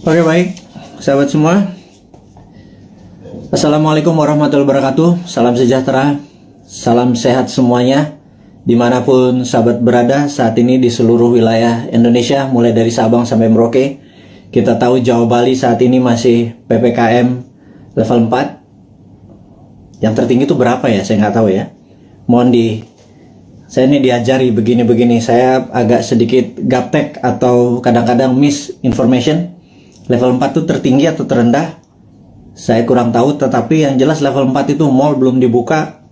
Oke baik, sahabat semua. Assalamualaikum warahmatullahi wabarakatuh. Salam sejahtera, salam sehat semuanya. Di mana pun sahabat berada saat ini di seluruh wilayah Indonesia, mulai dari Sabang sampai Merauke. Kita tahu Jawa Bali saat ini masih PPKM level 4. Yang tertinggi itu berapa ya? Saya nggak tahu ya. Mohon di saya ini diajari begini-begini. Saya agak sedikit gaptek atau kadang-kadang misinformation level 4 itu tertinggi atau terendah? Saya kurang tahu tetapi yang jelas level 4 itu mall belum dibuka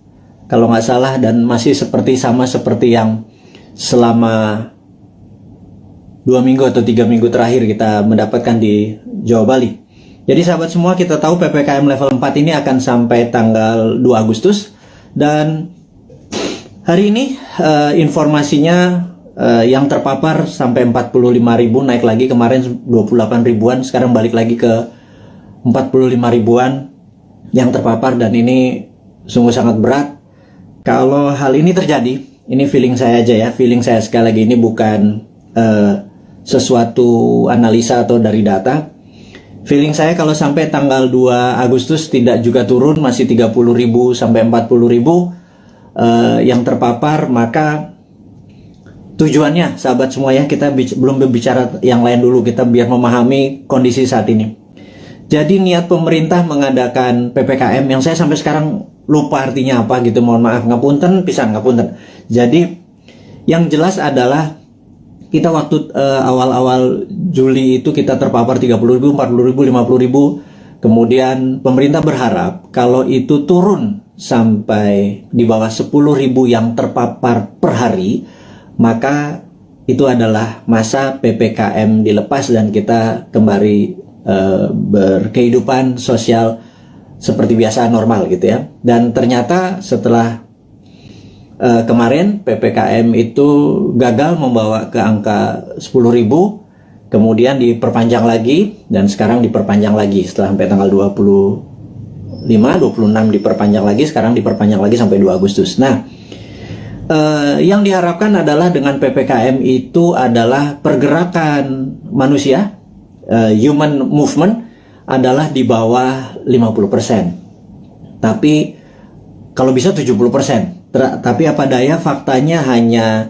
kalau nggak salah dan masih seperti sama seperti yang selama dua minggu atau tiga minggu terakhir kita mendapatkan di Jawa Bali. Jadi sahabat semua kita tahu PPKM level 4 ini akan sampai tanggal 2 Agustus dan hari ini uh, informasinya uh, yang terpapar sampai 45 ribu naik lagi kemarin 28 ribuan sekarang balik lagi ke 45 ribuan yang terpapar dan ini sungguh sangat berat. Kalau hal ini terjadi ini feeling saya aja ya feeling saya sekali lagi ini bukan uh, sesuatu analisa atau dari data. Feeling saya kalau sampai tanggal 2 Agustus tidak juga turun masih 30 ribu sampai 40 ribu uh, yang terpapar maka tujuannya sahabat semua ya kita belum berbicara yang lain dulu kita biar memahami kondisi saat ini. Jadi niat pemerintah mengadakan PPKM yang saya sampai sekarang lupa artinya apa gitu mohon maaf ngapunten pisan ngapunten. Jadi yang jelas adalah kita waktu uh, awal-awal Juli itu kita terpapar 30 ribu, 40 ribu, 50 ribu. Kemudian pemerintah berharap kalau itu turun sampai di bawah 10 ribu yang terpapar per hari maka itu adalah masa PPKM dilepas dan kita kembali uh, berkehidupan sosial seperti biasa normal gitu ya. Dan ternyata setelah uh, kemarin PPKM itu gagal membawa ke angka 10.000 kemudian diperpanjang lagi dan sekarang diperpanjang lagi setelah sampai tanggal 25 26 diperpanjang lagi sekarang diperpanjang lagi sampai 2 Agustus. Nah, uh, yang diharapkan adalah dengan PPKM itu adalah pergerakan manusia, uh, human movement adalah di bawah 50%. Tapi kalau bisa 70%. Tapi apa daya faktanya hanya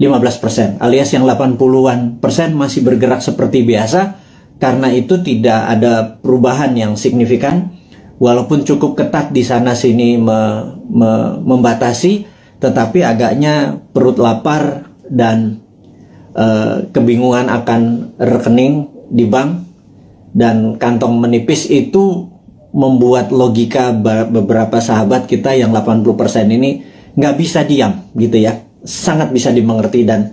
15% alias yang 80-an persen masih bergerak seperti biasa karena itu tidak ada perubahan yang signifikan walaupun cukup ketat di sana sini me, me, membatasi tetapi agaknya perut lapar dan uh, kebingungan akan rekening di bank dan kantong menipis itu membuat logika beberapa sahabat kita yang 80% ini nggak bisa diam gitu ya. Sangat bisa dimengerti dan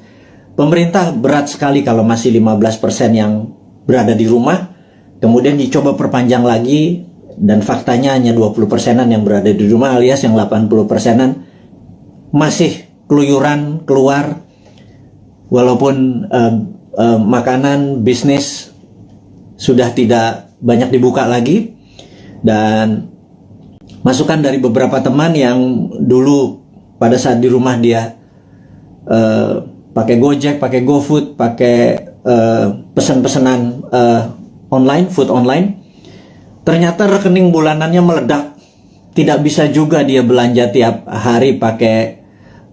pemerintah berat sekali kalau masih 15% yang berada di rumah. Kemudian dicoba perpanjang lagi dan faktanya hanya 20 persenan yang berada di rumah alias yang 80 persenan masih keluyuran keluar walaupun uh, uh, makanan bisnis sudah tidak banyak dibuka lagi dan masukan dari beberapa teman yang dulu pada saat di rumah dia uh, pakai Gojek, pakai GoFood, pakai uh, pesan-pesanan uh, online, food online, ternyata rekening bulanannya meledak. Tidak bisa juga dia belanja tiap hari pakai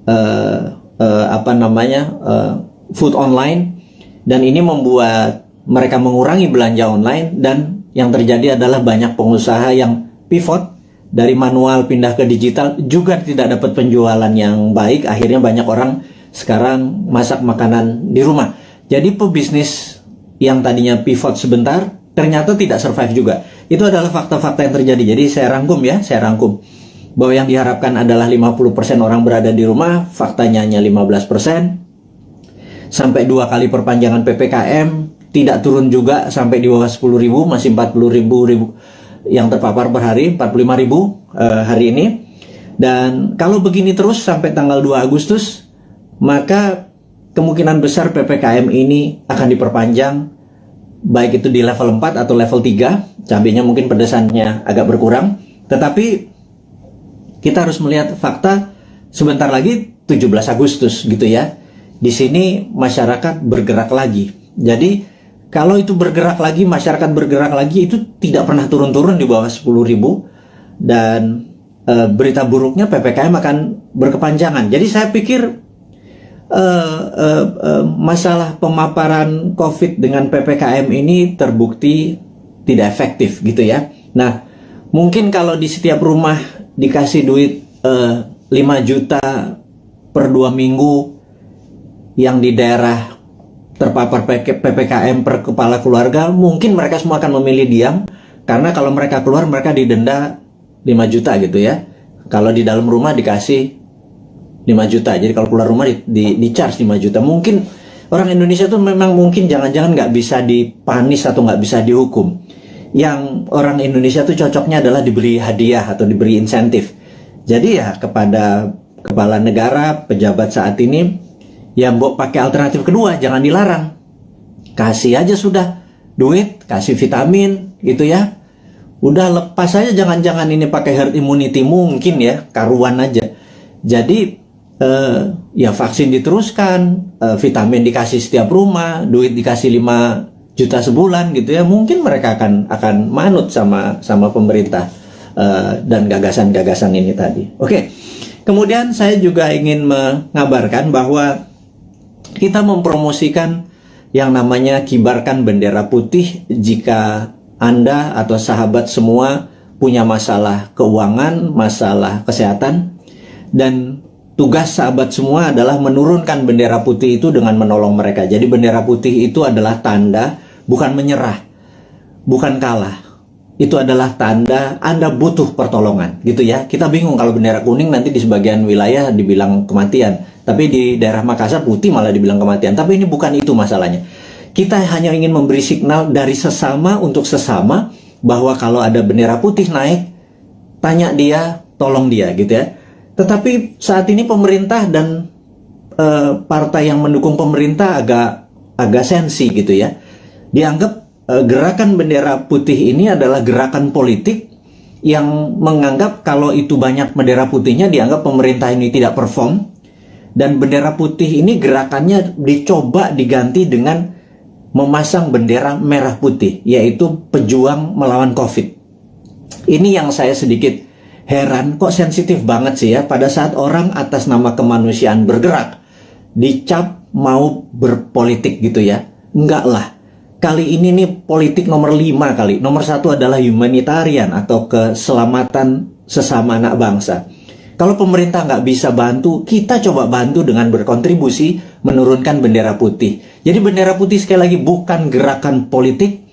uh, uh, apa namanya uh, food online. Dan ini membuat mereka mengurangi belanja online. Dan yang terjadi adalah banyak pengusaha yang pivot dari manual pindah ke digital juga tidak dapat penjualan yang baik. Akhirnya banyak orang sekarang masak makanan di rumah. Jadi pebisnis yang tadinya pivot sebentar ternyata tidak survive juga. Itu adalah fakta-fakta yang terjadi. Jadi saya rangkum ya saya rangkum bahwa yang diharapkan adalah 50% orang berada di rumah, faktanya hanya 15%. Sampai dua kali perpanjangan PPKM, tidak turun juga sampai di bawah 10 ribu, masih 40 ribu, ribu yang terpapar per hari, 45 ribu uh, hari ini. Dan kalau begini terus sampai tanggal 2 Agustus, maka kemungkinan besar PPKM ini akan diperpanjang baik itu di level 4 atau level 3, cabenya mungkin pedesannya agak berkurang, tetapi kita harus melihat fakta sebentar lagi 17 Agustus gitu ya. Di sini masyarakat bergerak lagi. Jadi kalau itu bergerak lagi, masyarakat bergerak lagi itu tidak pernah turun-turun di bawah 10 ribu dan e, berita buruknya PPKM akan berkepanjangan. Jadi saya pikir e, e, e, masalah pemaparan COVID dengan PPKM ini terbukti tidak efektif gitu ya. Nah, mungkin kalau di setiap rumah dikasih duit e, 5 juta per dua minggu yang di daerah terpapar PPKM per kepala keluarga, mungkin mereka semua akan memilih diam karena kalau mereka keluar mereka didenda 5 juta gitu ya. Kalau di dalam rumah dikasih 5 juta. Jadi kalau keluar rumah di, di, di charge 5 juta. Mungkin orang Indonesia tuh memang mungkin jangan-jangan nggak bisa dipanis atau nggak bisa dihukum. Yang orang Indonesia tuh cocoknya adalah diberi hadiah atau diberi insentif. Jadi ya kepada kepala negara, pejabat saat ini ya mbok pakai alternatif kedua jangan dilarang. Kasih aja sudah duit kasih vitamin gitu ya. Udah lepas aja jangan-jangan ini pakai herd immunity mungkin ya karuan aja. Jadi eh, ya vaksin diteruskan eh, vitamin dikasih setiap rumah duit dikasih 5 juta sebulan gitu ya mungkin mereka akan akan manut sama sama pemerintah eh, dan gagasan-gagasan ini tadi oke kemudian saya juga ingin mengabarkan bahwa kita mempromosikan yang namanya kibarkan bendera putih jika Anda atau sahabat semua punya masalah keuangan, masalah kesehatan, dan tugas sahabat semua adalah menurunkan bendera putih itu dengan menolong mereka. Jadi bendera putih itu adalah tanda bukan menyerah, bukan kalah. Itu adalah tanda Anda butuh pertolongan, gitu ya. Kita bingung kalau bendera kuning nanti di sebagian wilayah dibilang kematian tapi di daerah Makassar putih malah dibilang kematian. Tapi ini bukan itu masalahnya. Kita hanya ingin memberi signal dari sesama untuk sesama bahwa kalau ada bendera putih naik, tanya dia, tolong dia gitu ya. Tetapi saat ini pemerintah dan e, partai yang mendukung pemerintah agak agak sensi gitu ya. Dianggap e, gerakan bendera putih ini adalah gerakan politik yang menganggap kalau itu banyak bendera putihnya dianggap pemerintah ini tidak perform dan bendera putih ini gerakannya dicoba diganti dengan memasang bendera merah putih, yaitu pejuang melawan COVID. Ini yang saya sedikit heran, kok sensitif banget sih ya pada saat orang atas nama kemanusiaan bergerak, dicap mau berpolitik gitu ya. Enggak lah. Kali ini nih politik nomor lima kali. Nomor satu adalah humanitarian atau keselamatan sesama anak bangsa. Kalau pemerintah nggak bisa bantu, kita coba bantu dengan berkontribusi menurunkan bendera putih. Jadi bendera putih sekali lagi bukan gerakan politik.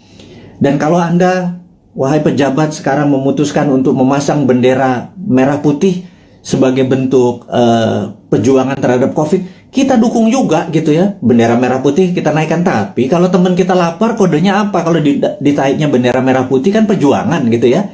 Dan kalau Anda, wahai pejabat sekarang memutuskan untuk memasang bendera merah putih sebagai bentuk uh, perjuangan terhadap COVID, kita dukung juga gitu ya. Bendera merah putih kita naikkan. Tapi kalau teman kita lapar, kodenya apa? Kalau ditaiknya bendera merah putih kan perjuangan gitu ya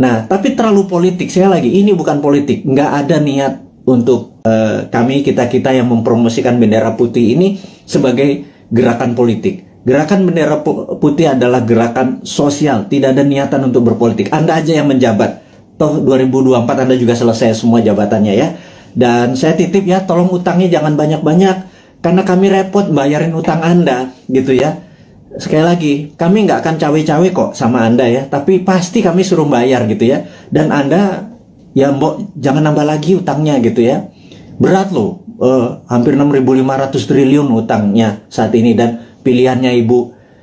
Nah, tapi terlalu politik. Saya lagi, ini bukan politik. Nggak ada niat untuk uh, kami, kita-kita yang mempromosikan bendera putih ini sebagai gerakan politik. Gerakan bendera putih adalah gerakan sosial, tidak ada niatan untuk berpolitik. Anda aja yang menjabat. Toh 2024 Anda juga selesai semua jabatannya ya. Dan saya titip ya, tolong utangnya jangan banyak-banyak. Karena kami repot bayarin utang Anda, gitu ya sekali lagi, kami nggak akan cawe-cawe kok sama Anda ya, tapi pasti kami suruh bayar gitu ya. Dan Anda, ya mbok jangan nambah lagi utangnya gitu ya. Berat loh, uh, hampir 6.500 triliun utangnya saat ini dan pilihannya Ibu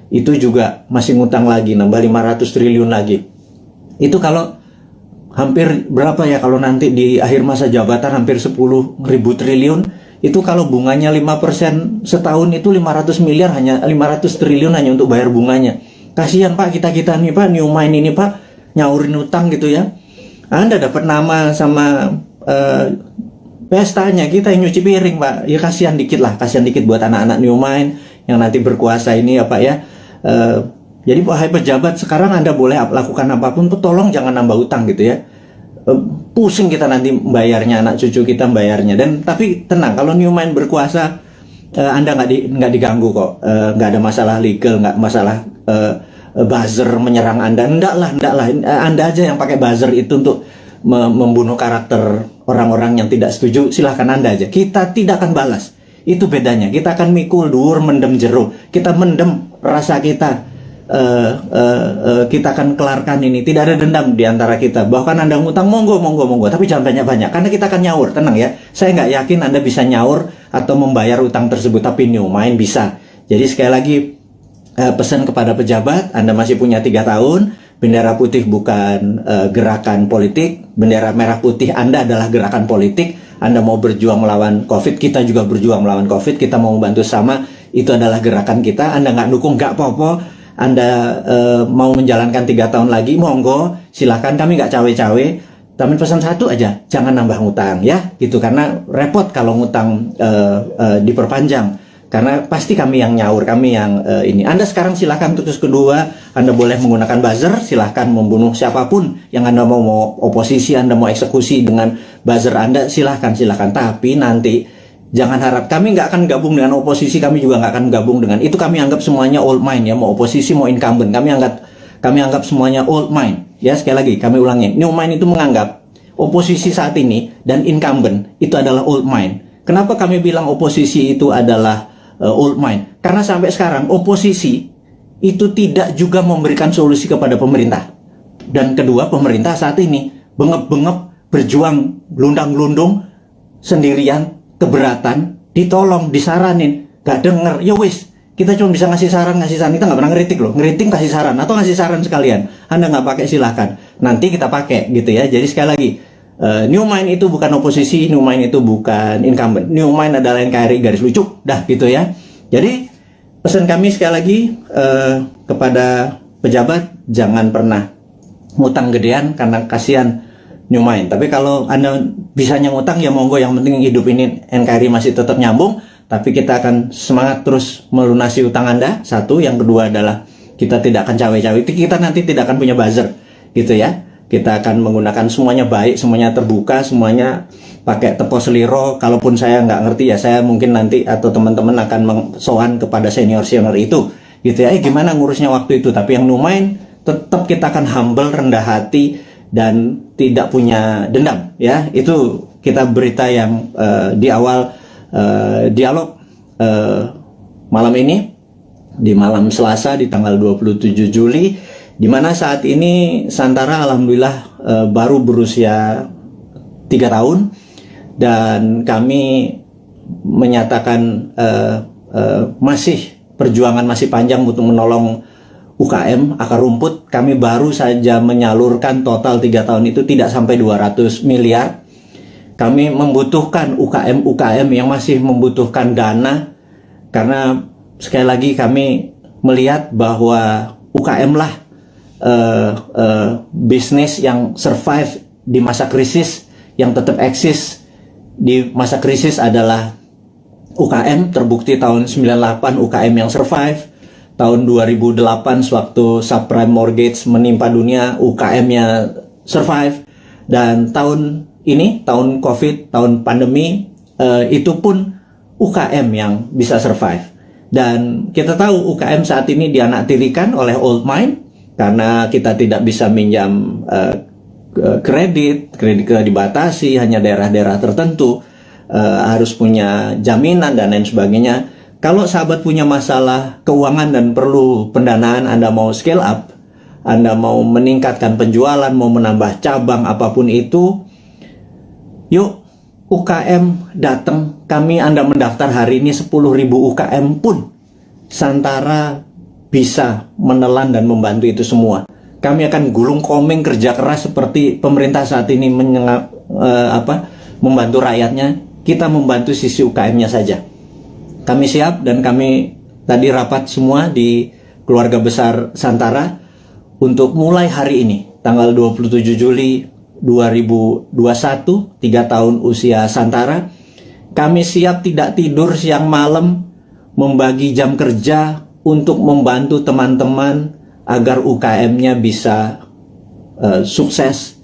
itu juga masih ngutang lagi, nambah 500 triliun lagi. Itu kalau hampir berapa ya kalau nanti di akhir masa jabatan hampir 10 ribu triliun itu kalau bunganya 5% setahun itu 500 miliar hanya 500 triliun hanya untuk bayar bunganya. Kasihan Pak kita-kita nih Pak new mind ini Pak nyaurin utang gitu ya. Anda dapat nama sama uh, pestanya kita yang nyuci piring Pak. Ya kasihan dikit lah, kasihan dikit buat anak-anak new mind yang nanti berkuasa ini ya Pak ya. Uh, jadi wahai pejabat sekarang Anda boleh lakukan apa pun, tolong jangan nambah utang gitu ya. Eh, pusing kita nanti bayarnya anak cucu kita bayarnya. Dan tapi tenang kalau Newman berkuasa uh, anda nggak di, nggak diganggu kok. Uh, nggak ada masalah legal nggak masalah uh, buzzer menyerang anda. Enggak lah enggak lah. Anda aja yang pakai buzzer itu untuk me membunuh karakter orang-orang yang tidak setuju. Silahkan anda aja. Kita tidak akan balas. Itu bedanya. Kita akan mikul dur mendem jeruk kita mendem rasa kita uh, uh, uh, kita akan kelarkan ini. Tidak ada dendam di antara kita. Bahkan Anda ngutang monggo monggo monggo, tapi jangan banyak-banyak karena kita akan nyaur. Tenang ya. Saya nggak yakin Anda bisa nyaur atau membayar utang tersebut tapi new main bisa. Jadi sekali lagi uh, pesan kepada pejabat, Anda masih punya tiga tahun. Bendera putih bukan uh, gerakan politik, bendera merah putih Anda adalah gerakan politik. Anda mau berjuang melawan COVID, kita juga berjuang melawan COVID, kita mau membantu sama, itu adalah gerakan kita. Anda nggak dukung, nggak apa-apa, anda uh, mau menjalankan tiga tahun lagi, monggo, silahkan kami nggak cawe-cawe. Tapi pesan satu aja, jangan nambah ngutang ya, gitu karena repot kalau ngutang uh, uh, diperpanjang. Karena pasti kami yang nyaur, kami yang uh, ini. Anda sekarang silahkan terus kedua, Anda boleh menggunakan buzzer, silahkan membunuh siapa pun yang Anda mau, mau oposisi, Anda mau eksekusi dengan buzzer Anda, silahkan, silahkan. Tapi nanti Jangan harap kami nggak akan gabung dengan oposisi, kami juga nggak akan gabung dengan itu. Kami anggap semuanya old mind ya, mau oposisi mau incumbent. Kami anggap kami anggap semuanya old mind. Ya sekali lagi kami ulangi, new mind itu menganggap oposisi saat ini dan incumbent itu adalah old mind. Kenapa kami bilang oposisi itu adalah uh, old mind? Karena sampai sekarang oposisi itu tidak juga memberikan solusi kepada pemerintah. Dan kedua, pemerintah saat ini bengep-bengep berjuang lundang-lundung sendirian keberatan, ditolong, disaranin, gak denger, ya wis, kita cuma bisa ngasih saran, ngasih saran, kita nggak pernah ngeritik loh, ngeritik kasih saran, atau ngasih saran sekalian, Anda nggak pakai silahkan, nanti kita pakai gitu ya, jadi sekali lagi, uh, New Mind itu bukan oposisi, New Mind itu bukan incumbent, New Mind adalah NKRI garis lucu, dah gitu ya, jadi pesan kami sekali lagi uh, kepada pejabat, jangan pernah ngutang gedean karena kasihan Mind. Tapi kalau Anda bisa ngutang ya monggo yang penting hidup ini NKRI masih tetap nyambung. Tapi kita akan semangat terus melunasi utang Anda. Satu, yang kedua adalah kita tidak akan cawe-cawe. Kita nanti tidak akan punya buzzer gitu ya. Kita akan menggunakan semuanya baik, semuanya terbuka, semuanya pakai tepos seliro. Kalaupun saya nggak ngerti ya, saya mungkin nanti atau teman-teman akan soan kepada senior-senior itu. Gitu ya, eh gimana ngurusnya waktu itu. Tapi yang numain tetap kita akan humble, rendah hati, dan tidak punya dendam ya. Itu kita berita yang uh, di awal uh, dialog uh, malam ini di malam Selasa di tanggal 27 Juli di mana saat ini Santara alhamdulillah uh, baru berusia tiga tahun dan kami menyatakan uh, uh, masih perjuangan masih panjang untuk menolong UKM akar rumput kami baru saja menyalurkan total tiga tahun itu tidak sampai 200 miliar. Kami membutuhkan UKM-UKM yang masih membutuhkan dana. Karena sekali lagi kami melihat bahwa UKM lah uh, uh, bisnis yang survive di masa krisis yang tetap eksis di masa krisis adalah UKM terbukti tahun 98 UKM yang survive tahun 2008 sewaktu subprime mortgage menimpa dunia UKM-nya survive. Dan tahun ini tahun covid tahun pandemi uh, itu pun UKM yang bisa survive. Dan kita tahu UKM saat ini dianaktirikan oleh old mind karena kita tidak bisa minjam uh, kredit kredit dibatasi hanya daerah-daerah tertentu uh, harus punya jaminan dan lain sebagainya kalau sahabat punya masalah keuangan dan perlu pendanaan, Anda mau scale up, Anda mau meningkatkan penjualan, mau menambah cabang apa pun itu, yuk UKM datang, kami Anda mendaftar hari ini 10.000 UKM pun Santara bisa menelan dan membantu itu semua. Kami akan gulung komeng kerja keras seperti pemerintah saat ini menyengap, uh, apa, membantu rakyatnya. Kita membantu sisi UKM-nya saja. Kami siap dan kami tadi rapat semua di keluarga besar Santara untuk mulai hari ini, tanggal 27 Juli 2021, tiga tahun usia Santara, kami siap tidak tidur siang malam, membagi jam kerja untuk membantu teman-teman agar UKM-nya bisa uh, sukses,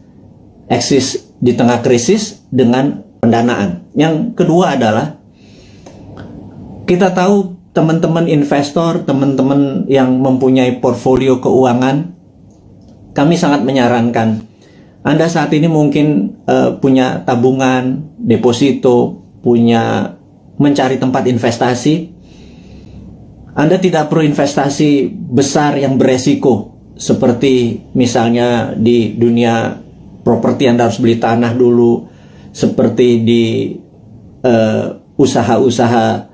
eksis di tengah krisis dengan pendanaan. Yang kedua adalah kita tahu teman-teman investor, teman-teman yang mempunyai portfolio keuangan, kami sangat menyarankan Anda saat ini mungkin uh, punya tabungan, deposito, punya mencari tempat investasi. Anda tidak perlu investasi besar yang beresiko seperti misalnya di dunia properti Anda harus beli tanah dulu seperti di eh, usaha-usaha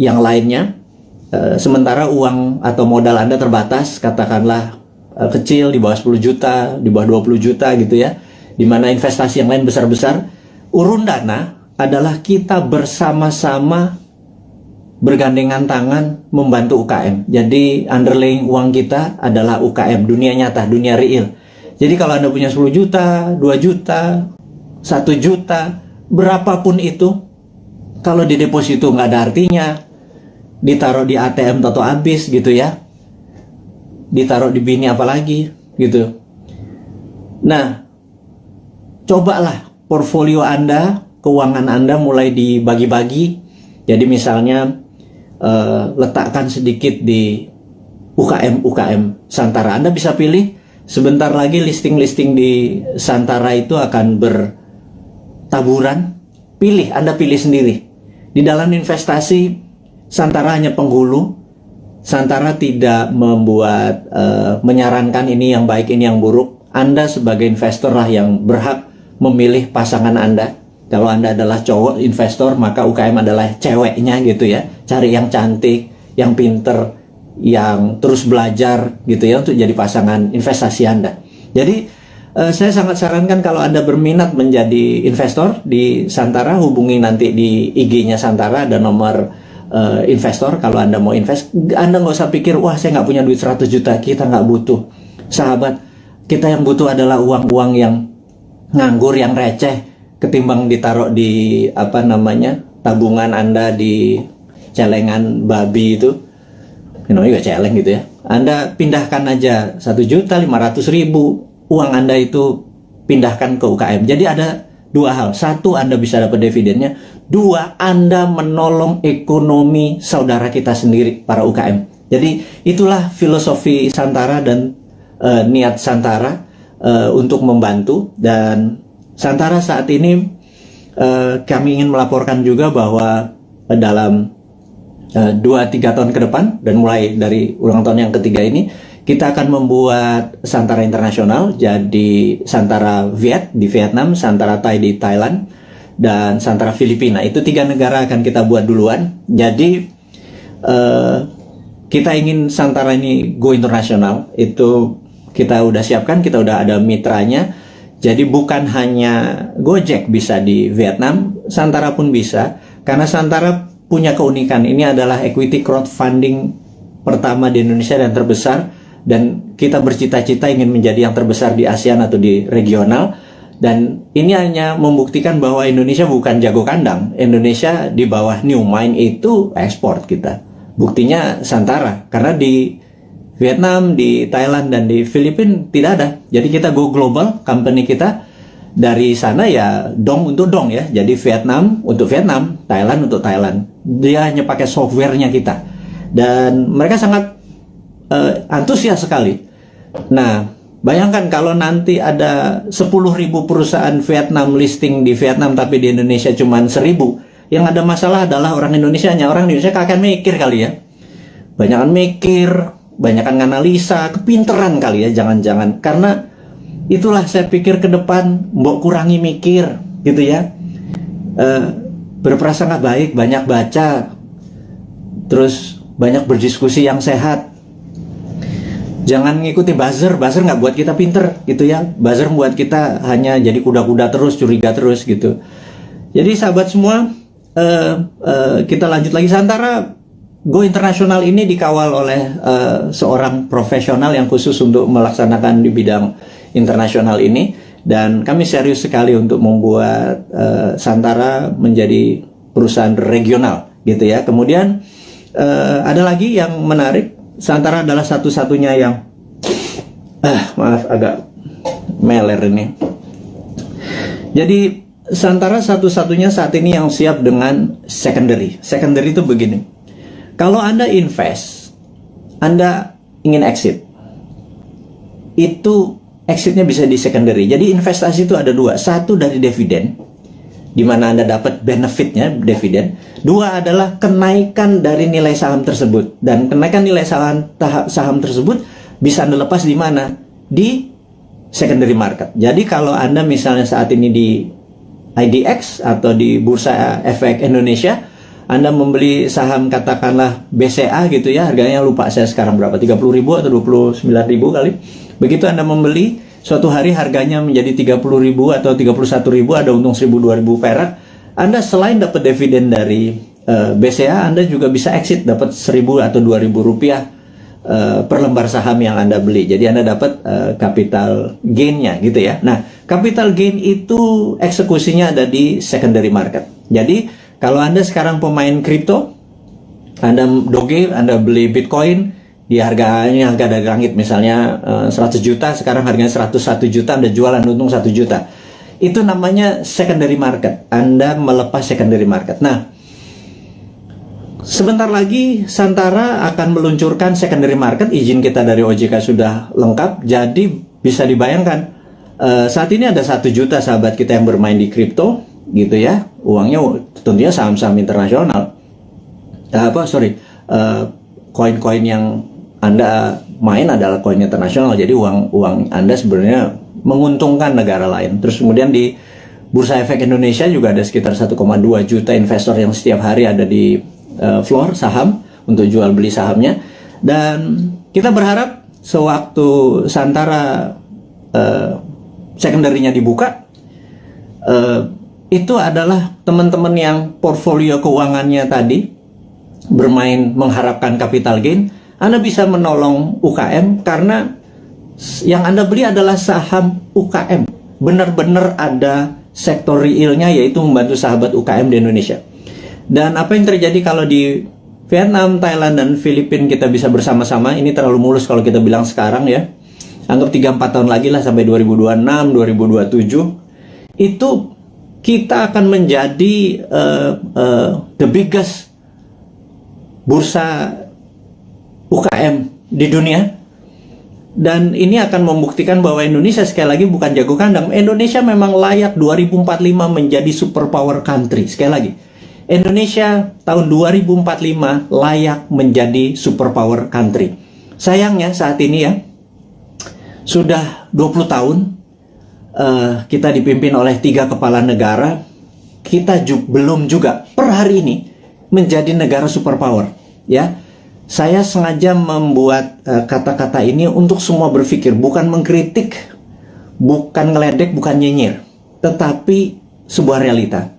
yang lainnya uh, sementara uang atau modal Anda terbatas katakanlah uh, kecil di bawah 10 juta di bawah 20 juta gitu ya di mana investasi yang lain besar-besar urun dana adalah kita bersama-sama bergandengan tangan membantu UKM. Jadi underlying uang kita adalah UKM, dunia nyata, dunia real. Jadi kalau Anda punya 10 juta, 2 juta, 1 juta, berapapun itu, kalau di deposito nggak ada artinya, ditaruh di ATM atau habis gitu ya, ditaruh di bini apalagi gitu. Nah, cobalah portfolio Anda, keuangan Anda mulai dibagi-bagi. Jadi misalnya uh, letakkan sedikit di UKM UKM Santara. Anda bisa pilih sebentar lagi listing-listing di Santara itu akan bertaburan. Pilih, Anda pilih sendiri. Di dalam investasi Santara hanya penghulu. Santara tidak membuat uh, menyarankan ini yang baik, ini yang buruk. Anda sebagai investor lah yang berhak memilih pasangan Anda kalau Anda adalah cowok investor, maka UKM adalah ceweknya gitu ya. Cari yang cantik, yang pinter, yang terus belajar gitu ya untuk jadi pasangan investasi Anda. Jadi eh, saya sangat sarankan kalau Anda berminat menjadi investor di Santara, hubungi nanti di IG-nya Santara ada nomor eh, investor kalau Anda mau invest. Anda nggak usah pikir, wah saya nggak punya duit 100 juta, kita nggak butuh. Sahabat, kita yang butuh adalah uang-uang yang nganggur, yang receh, ketimbang ditaruh di apa namanya tabungan anda di celengan babi itu namanya juga celeng gitu ya anda pindahkan aja satu juta lima ratus ribu uang anda itu pindahkan ke UKM jadi ada dua hal satu anda bisa dapat dividennya dua anda menolong ekonomi saudara kita sendiri para UKM jadi itulah filosofi Santara dan uh, niat Santara uh, untuk membantu. Dan Santara saat ini uh, kami ingin melaporkan juga bahwa uh, dalam uh, dua tiga tahun ke depan dan mulai dari ulang tahun yang ketiga ini kita akan membuat Santara Internasional jadi Santara Viet di Vietnam, Santara Thai di Thailand dan Santara Filipina itu tiga negara akan kita buat duluan jadi uh, kita ingin Santara ini go internasional itu kita udah siapkan kita udah ada mitranya jadi bukan hanya Gojek bisa di Vietnam, Santara pun bisa. Karena Santara punya keunikan. Ini adalah equity crowdfunding pertama di Indonesia dan terbesar. Dan kita bercita-cita ingin menjadi yang terbesar di ASEAN atau di regional. Dan ini hanya membuktikan bahwa Indonesia bukan jago kandang. Indonesia di bawah New Mind itu ekspor kita. Buktinya Santara. Karena di Vietnam, di Thailand dan di Filipina tidak ada. Jadi kita go global, company kita dari sana ya dong untuk dong ya. Jadi Vietnam untuk Vietnam, Thailand untuk Thailand. Dia hanya pakai softwarenya kita. Dan mereka sangat uh, antusias sekali. Nah, bayangkan kalau nanti ada 10.000 perusahaan Vietnam listing di Vietnam tapi di Indonesia cuma 1.000. Yang ada masalah adalah orang Indonesia nya. Orang Indonesia akan mikir kali ya. Banyak mikir, banyakkan analisa, kepinteran kali ya, jangan-jangan. Karena itulah saya pikir ke depan, mbok kurangi mikir, gitu ya. E, berprasangka baik, banyak baca, terus banyak berdiskusi yang sehat. Jangan ngikuti buzzer, buzzer nggak buat kita pinter, gitu ya. Buzzer buat kita hanya jadi kuda-kuda terus, curiga terus, gitu. Jadi sahabat semua, uh, uh, kita lanjut lagi. Santara Go Internasional ini dikawal oleh uh, seorang profesional yang khusus untuk melaksanakan di bidang internasional ini dan kami serius sekali untuk membuat uh, Santara menjadi perusahaan regional gitu ya. Kemudian uh, ada lagi yang menarik, Santara adalah satu-satunya yang uh, maaf agak meler ini. Jadi Santara satu-satunya saat ini yang siap dengan secondary. Secondary itu begini kalau Anda invest, Anda ingin exit. Itu exitnya bisa di secondary. Jadi investasi itu ada dua. Satu dari dividen. di mana Anda dapat benefitnya dividen. Dua adalah kenaikan dari nilai saham tersebut dan kenaikan nilai saham saham tersebut bisa Anda lepas di mana? Di secondary market. Jadi kalau Anda misalnya saat ini di IDX atau di Bursa Efek Indonesia, Anda membeli saham katakanlah BCA gitu ya, harganya lupa saya sekarang berapa, 30 ribu atau 29 ribu kali. Begitu Anda membeli, suatu hari harganya menjadi 30 ribu atau 31 ribu, ada untung 1000 2000 perak, Anda selain dapat dividen dari uh, eh, BCA, Anda juga bisa exit dapat 1000 atau 2000 rupiah uh, per lembar saham yang Anda beli. Jadi Anda dapat uh, capital gain-nya gitu ya. Nah, capital gain itu eksekusinya ada di secondary market. Jadi, kalau Anda sekarang pemain kripto, Anda doge, Anda beli Bitcoin, di harganya harga dari langit misalnya uh, 100 juta, sekarang harganya 101 juta, Anda jualan untung 1 juta. Itu namanya secondary market. Anda melepas secondary market. Nah, Sebentar lagi Santara akan meluncurkan secondary market. Izin kita dari OJK sudah lengkap. Jadi bisa dibayangkan uh, saat ini ada satu juta sahabat kita yang bermain di kripto, gitu ya. Uangnya tentunya saham-saham internasional. Uh, apa sorry, uh, koin-koin yang anda main adalah koin internasional. Jadi uang uang Anda sebenarnya menguntungkan negara lain. Terus kemudian di Bursa Efek Indonesia juga ada sekitar 1,2 juta investor yang setiap hari ada di uh, floor saham untuk jual beli sahamnya dan kita berharap sewaktu Santara uh, secondary-nya dibuka uh, itu adalah teman-teman yang portfolio keuangannya tadi bermain mengharapkan capital gain Anda bisa menolong UKM karena yang Anda beli adalah saham UKM benar-benar ada sektor realnya yaitu membantu sahabat UKM di Indonesia dan apa yang terjadi kalau di Vietnam, Thailand, dan Filipina kita bisa bersama-sama, ini terlalu mulus kalau kita bilang sekarang ya. Anggap 3-4 tahun lagi lah sampai 2026, 2027. Itu kita akan menjadi uh, uh, the biggest bursa UKM di dunia. Dan ini akan membuktikan bahwa Indonesia sekali lagi bukan jago kandang. Indonesia memang layak 2045 menjadi superpower country. Sekali lagi Indonesia tahun 2045 layak menjadi superpower country. Sayangnya saat ini ya, sudah 20 tahun uh, kita dipimpin oleh tiga kepala negara, kita ju belum juga per hari ini menjadi negara superpower. Ya, saya sengaja membuat eh, kata-kata uh, ini untuk semua berpikir, bukan mengkritik, bukan ngeledek, bukan nyinyir, tetapi sebuah realita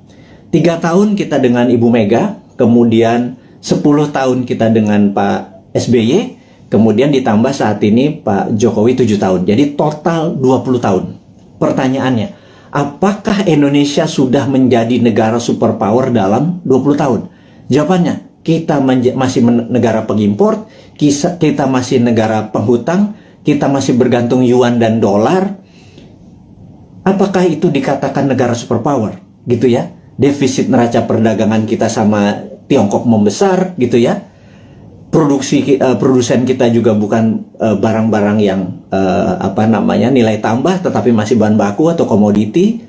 Tiga tahun kita dengan Ibu Mega, kemudian 10 tahun kita dengan Pak SBY, kemudian ditambah saat ini Pak Jokowi 7 tahun. Jadi total 20 tahun. Pertanyaannya, apakah Indonesia sudah menjadi negara superpower dalam 20 tahun? Jawabannya, kita masih negara pengimpor, kita masih negara penghutang, kita masih bergantung yuan dan dolar. Apakah itu dikatakan negara superpower? Gitu ya. Defisit neraca perdagangan kita sama Tiongkok membesar gitu ya. Produksi uh, produsen kita juga bukan eh, barang-barang uh, yang uh, apa namanya nilai tambah tetapi masih bahan baku atau komoditi.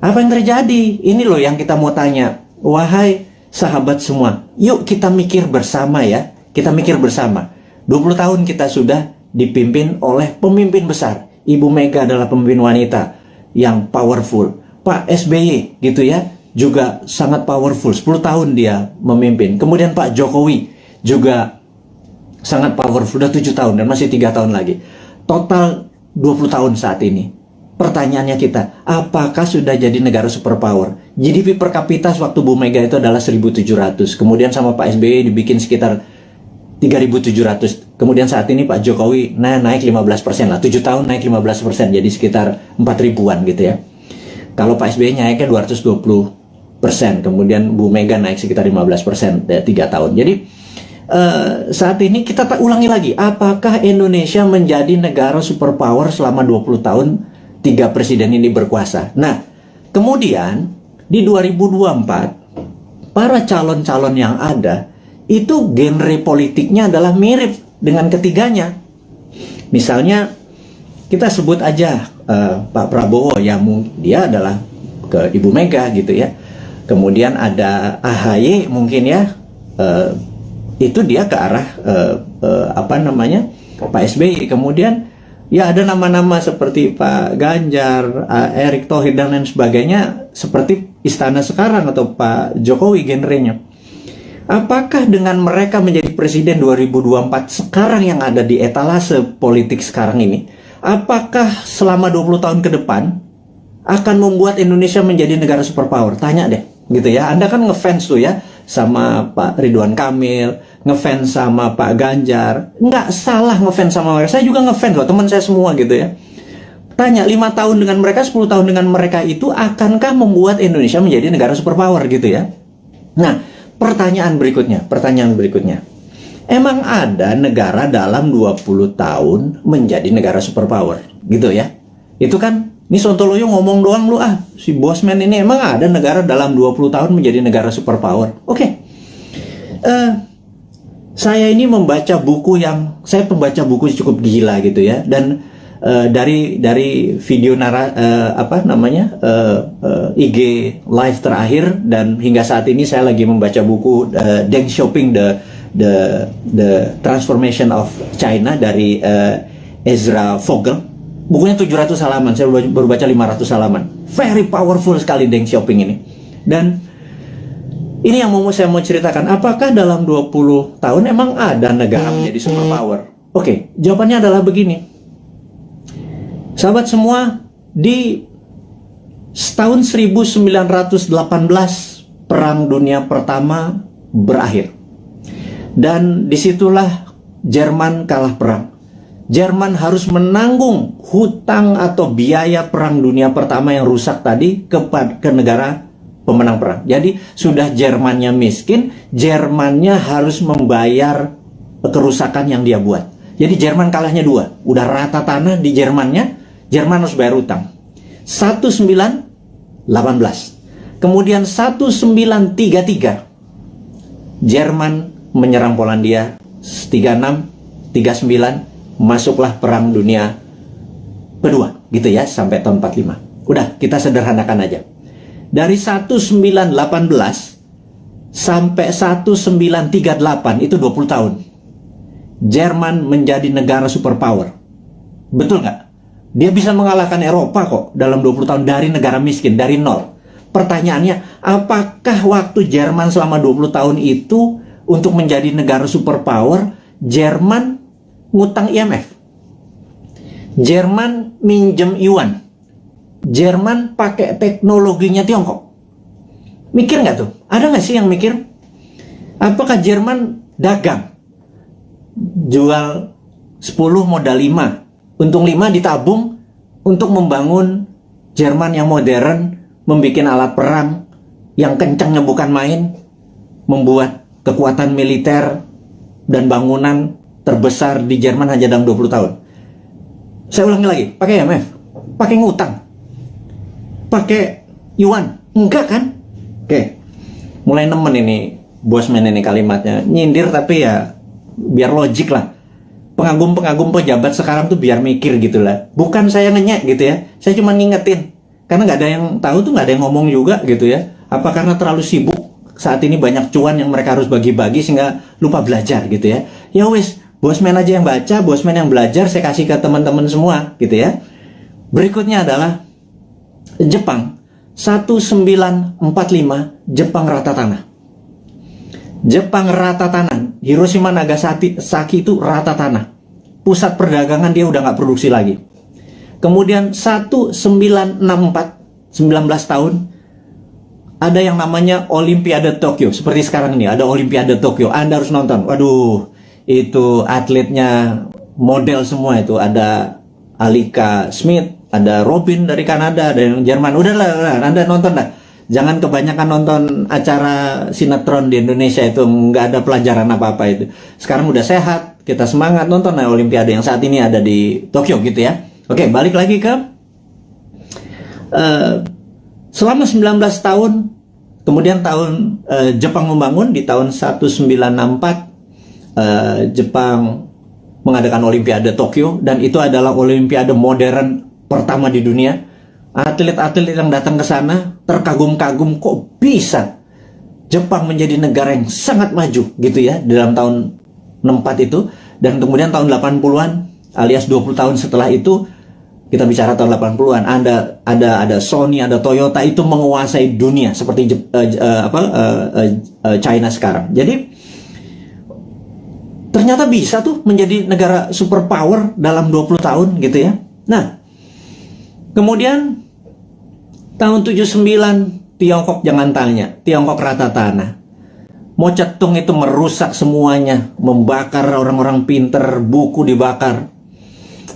Apa yang terjadi? Ini loh yang kita mau tanya. Wahai sahabat semua yuk kita mikir bersama ya kita mikir bersama 20 tahun kita sudah dipimpin oleh pemimpin besar Ibu Mega adalah pemimpin wanita yang powerful Pak SBY gitu ya juga sangat powerful. 10 tahun dia memimpin. Kemudian Pak Jokowi juga sangat powerful. Sudah 7 tahun dan masih tiga tahun lagi. Total 20 tahun saat ini. Pertanyaannya kita, apakah sudah jadi negara superpower? GDP per kapita waktu Bu Mega itu adalah 1.700. Kemudian sama Pak SBY dibikin sekitar 3.700. Kemudian saat ini Pak Jokowi nah, naik 15% lah. 7 tahun naik 15%. Jadi sekitar 4 ribuan gitu ya. Kalau Pak SBY naiknya 220 persen, kemudian Bu Mega naik sekitar 15 persen ya, tiga tahun. Jadi uh, saat ini kita tak ulangi lagi, apakah Indonesia menjadi negara superpower selama 20 tahun tiga presiden ini berkuasa? Nah, kemudian di 2024 para calon-calon yang ada itu genre politiknya adalah mirip dengan ketiganya. Misalnya kita sebut aja uh, Pak Prabowo ya dia adalah ke Ibu Mega gitu ya kemudian ada AHY mungkin ya uh, itu dia ke arah uh, uh, apa namanya Pak SBY kemudian ya ada nama-nama seperti Pak Ganjar, uh, Erick Thohir dan lain sebagainya seperti istana sekarang atau Pak Jokowi genrenya. Apakah dengan mereka menjadi presiden 2024 sekarang yang ada di etalase politik sekarang ini, apakah selama 20 tahun ke depan akan membuat Indonesia menjadi negara superpower? Tanya deh, gitu ya. Anda kan ngefans tuh ya sama Pak Ridwan Kamil, ngefans sama Pak Ganjar. Nggak salah ngefans sama mereka. Saya juga ngefans loh, teman saya semua gitu ya. Tanya, lima tahun dengan mereka, 10 tahun dengan mereka itu akankah membuat Indonesia menjadi negara superpower gitu ya? Nah, Pertanyaan berikutnya, pertanyaan berikutnya. Emang ada negara dalam 20 tahun menjadi negara superpower, gitu ya? Itu kan, ini Sontoloyo ngomong doang lu ah, si bosman ini emang ada negara dalam 20 tahun menjadi negara superpower. Oke. Okay. Uh, eh, saya ini membaca buku yang, saya pembaca buku cukup gila gitu ya, dan uh, dari dari video nara uh, apa namanya uh, uh, IG live terakhir dan hingga saat ini saya lagi membaca buku uh, Deng Xiaoping the the the transformation of China dari uh, Ezra Vogel. Bukunya 700 halaman saya baru baca 500 halaman. Very powerful sekali Deng Xiaoping ini. Dan ini yang mau saya mau ceritakan apakah dalam 20 tahun emang ada negara menjadi superpower oke okay, jawabannya adalah begini Sahabat semua, di tahun 1918 Perang Dunia Pertama berakhir. Dan di situlah Jerman kalah perang. Jerman harus menanggung hutang atau biaya Perang Dunia Pertama yang rusak tadi ke, ke negara pemenang perang. Jadi sudah Jermannya miskin, Jermannya harus membayar kerusakan yang dia buat. Jadi Jerman kalahnya dua, udah rata tanah di Jermannya, Jerman harus bayar utang. 1918. Kemudian 1933 Jerman menyerang Polandia 36 39 masuklah perang dunia kedua gitu ya sampai tahun 45. Udah kita sederhanakan aja. Dari 1918 sampai 1938 itu 20 tahun. Jerman menjadi negara superpower. Betul nggak? Dia bisa mengalahkan Eropa kok dalam 20 tahun dari negara miskin, dari nol. Pertanyaannya, apakah waktu Jerman selama 20 tahun itu untuk menjadi negara superpower, Jerman ngutang IMF? Jerman minjem yuan. Jerman pakai teknologinya Tiongkok. Mikir nggak tuh? Ada nggak sih yang mikir? Apakah Jerman dagang? Jual 10 modal 5 untung 5 ditabung untuk membangun Jerman yang modern, membuat alat perang yang kencangnya bukan main, membuat kekuatan militer dan bangunan terbesar di Jerman hanya dalam 20 tahun. Saya ulangi lagi, pakai IMF, pakai ngutang, pakai yuan, enggak kan? Oke, mulai nemen ini bosman ini kalimatnya, nyindir tapi ya biar logik lah pengagum-pengagum pejabat sekarang tuh biar mikir gitu lah. Bukan saya ngenyek gitu ya. Saya cuma ngingetin. Karena nggak ada yang tahu tuh nggak ada yang ngomong juga gitu ya. Apa karena terlalu sibuk saat ini banyak cuan yang mereka harus bagi-bagi sehingga lupa belajar gitu ya. Ya wis, bosman aja yang baca, bosman yang belajar saya kasih ke teman-teman semua gitu ya. Berikutnya adalah Jepang 1945 Jepang rata tanah. Jepang rata tanah. Hiroshima Nagasaki Saki itu rata tanah. Pusat perdagangan dia udah nggak produksi lagi. Kemudian 1964, 19 tahun, ada yang namanya Olimpiade Tokyo. Seperti sekarang ini, ada Olimpiade Tokyo. Anda harus nonton. Waduh, itu atletnya model semua itu. Ada Alika Smith, ada Robin dari Kanada, ada yang Jerman. Udahlah, Anda nonton lah. Jangan kebanyakan nonton acara sinetron di Indonesia itu. Nggak ada pelajaran apa-apa itu. Sekarang udah sehat kita semangat. Nonton ya Olimpiade yang saat ini ada di Tokyo gitu ya. Oke balik lagi ke uh, selama 19 tahun kemudian tahun uh, Jepang membangun di tahun 1964 uh, eh, Jepang mengadakan Olimpiade Tokyo. Dan itu adalah Olimpiade modern pertama di dunia atlet-atlet yang datang ke sana terkagum-kagum kok bisa Jepang menjadi negara yang sangat maju gitu ya dalam tahun 64 itu. Dan kemudian tahun 80-an alias 20 tahun setelah itu kita bicara tahun 80-an ada ada ada Sony ada Toyota itu menguasai dunia seperti uh, uh, apa uh, uh, China sekarang. Jadi ternyata bisa tuh menjadi negara superpower dalam 20 tahun gitu ya. Nah kemudian tahun 79 Tiongkok jangan tanya Tiongkok rata tanah Mau Cetung itu merusak semuanya membakar orang-orang pinter buku dibakar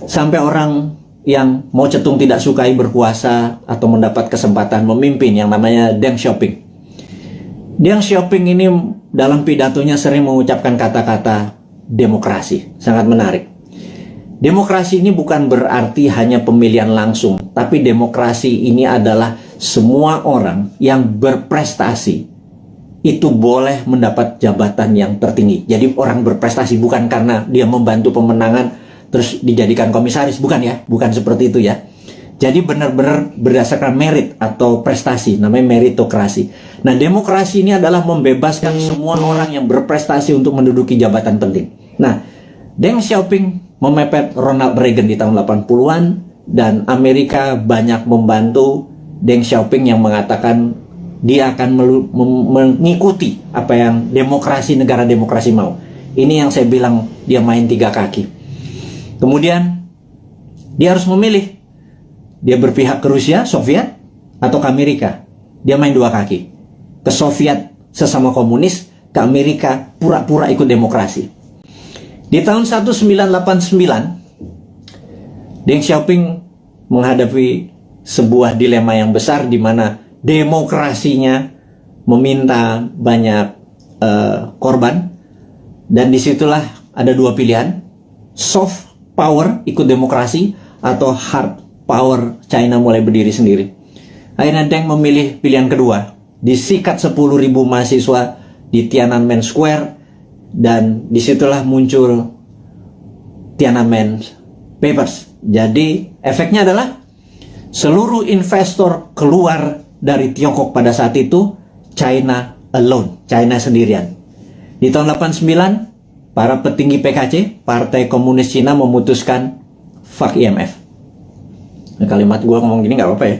sampai orang yang mau cetung tidak sukai berkuasa atau mendapat kesempatan memimpin yang namanya Deng Xiaoping. Deng Xiaoping ini dalam pidatonya sering mengucapkan kata-kata demokrasi. Sangat menarik. Demokrasi ini bukan berarti hanya pemilihan langsung, tapi demokrasi ini adalah semua orang yang berprestasi. Itu boleh mendapat jabatan yang tertinggi. Jadi orang berprestasi bukan karena dia membantu pemenangan terus dijadikan komisaris. Bukan ya bukan seperti itu ya. Jadi benar-benar berdasarkan merit atau prestasi namanya meritokrasi. Nah demokrasi ini adalah membebaskan semua orang yang berprestasi untuk menduduki jabatan penting. Nah Deng Xiaoping memepet Ronald Reagan di tahun 80-an dan Amerika banyak membantu Deng Xiaoping yang mengatakan dia akan mengikuti apa yang demokrasi negara demokrasi mau. Ini yang saya bilang dia main tiga kaki. Kemudian dia harus memilih. Dia berpihak ke Rusia, Soviet, atau ke Amerika. Dia main dua kaki. Ke Soviet sesama komunis, ke Amerika pura-pura ikut demokrasi. Di tahun 1989, Deng Xiaoping menghadapi sebuah dilema yang besar di mana demokrasinya meminta banyak uh, korban dan di situlah ada dua pilihan soft power ikut demokrasi atau hard power China mulai berdiri sendiri. Akhirnya Deng memilih pilihan kedua. Disikat 10.000 mahasiswa di Tiananmen Square dan di situlah muncul Tiananmen Papers. Jadi efeknya adalah seluruh investor keluar dari Tiongkok pada saat itu China alone, China sendirian. Di tahun 89 para petinggi PKC, Partai Komunis Cina memutuskan fuck IMF. Nah, kalimat gue ngomong gini nggak apa-apa ya.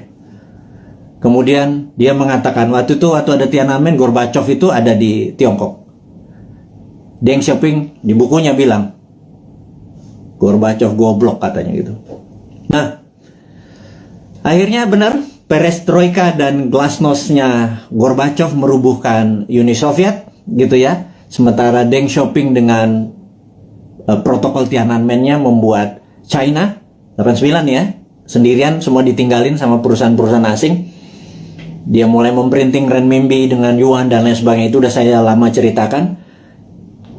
Kemudian dia mengatakan waktu itu waktu ada Tiananmen, Gorbachev itu ada di Tiongkok. Deng Xiaoping di bukunya bilang, Gorbachev goblok katanya gitu. Nah, akhirnya benar perestroika dan glasnosnya Gorbachev merubuhkan Uni Soviet gitu ya Sementara Deng Xiaoping dengan uh, protokol Tiananmen-nya membuat China 89 ya, sendirian semua ditinggalin sama perusahaan-perusahaan asing. Dia mulai memprinting renminbi dengan yuan dan lain sebagainya itu udah saya lama ceritakan.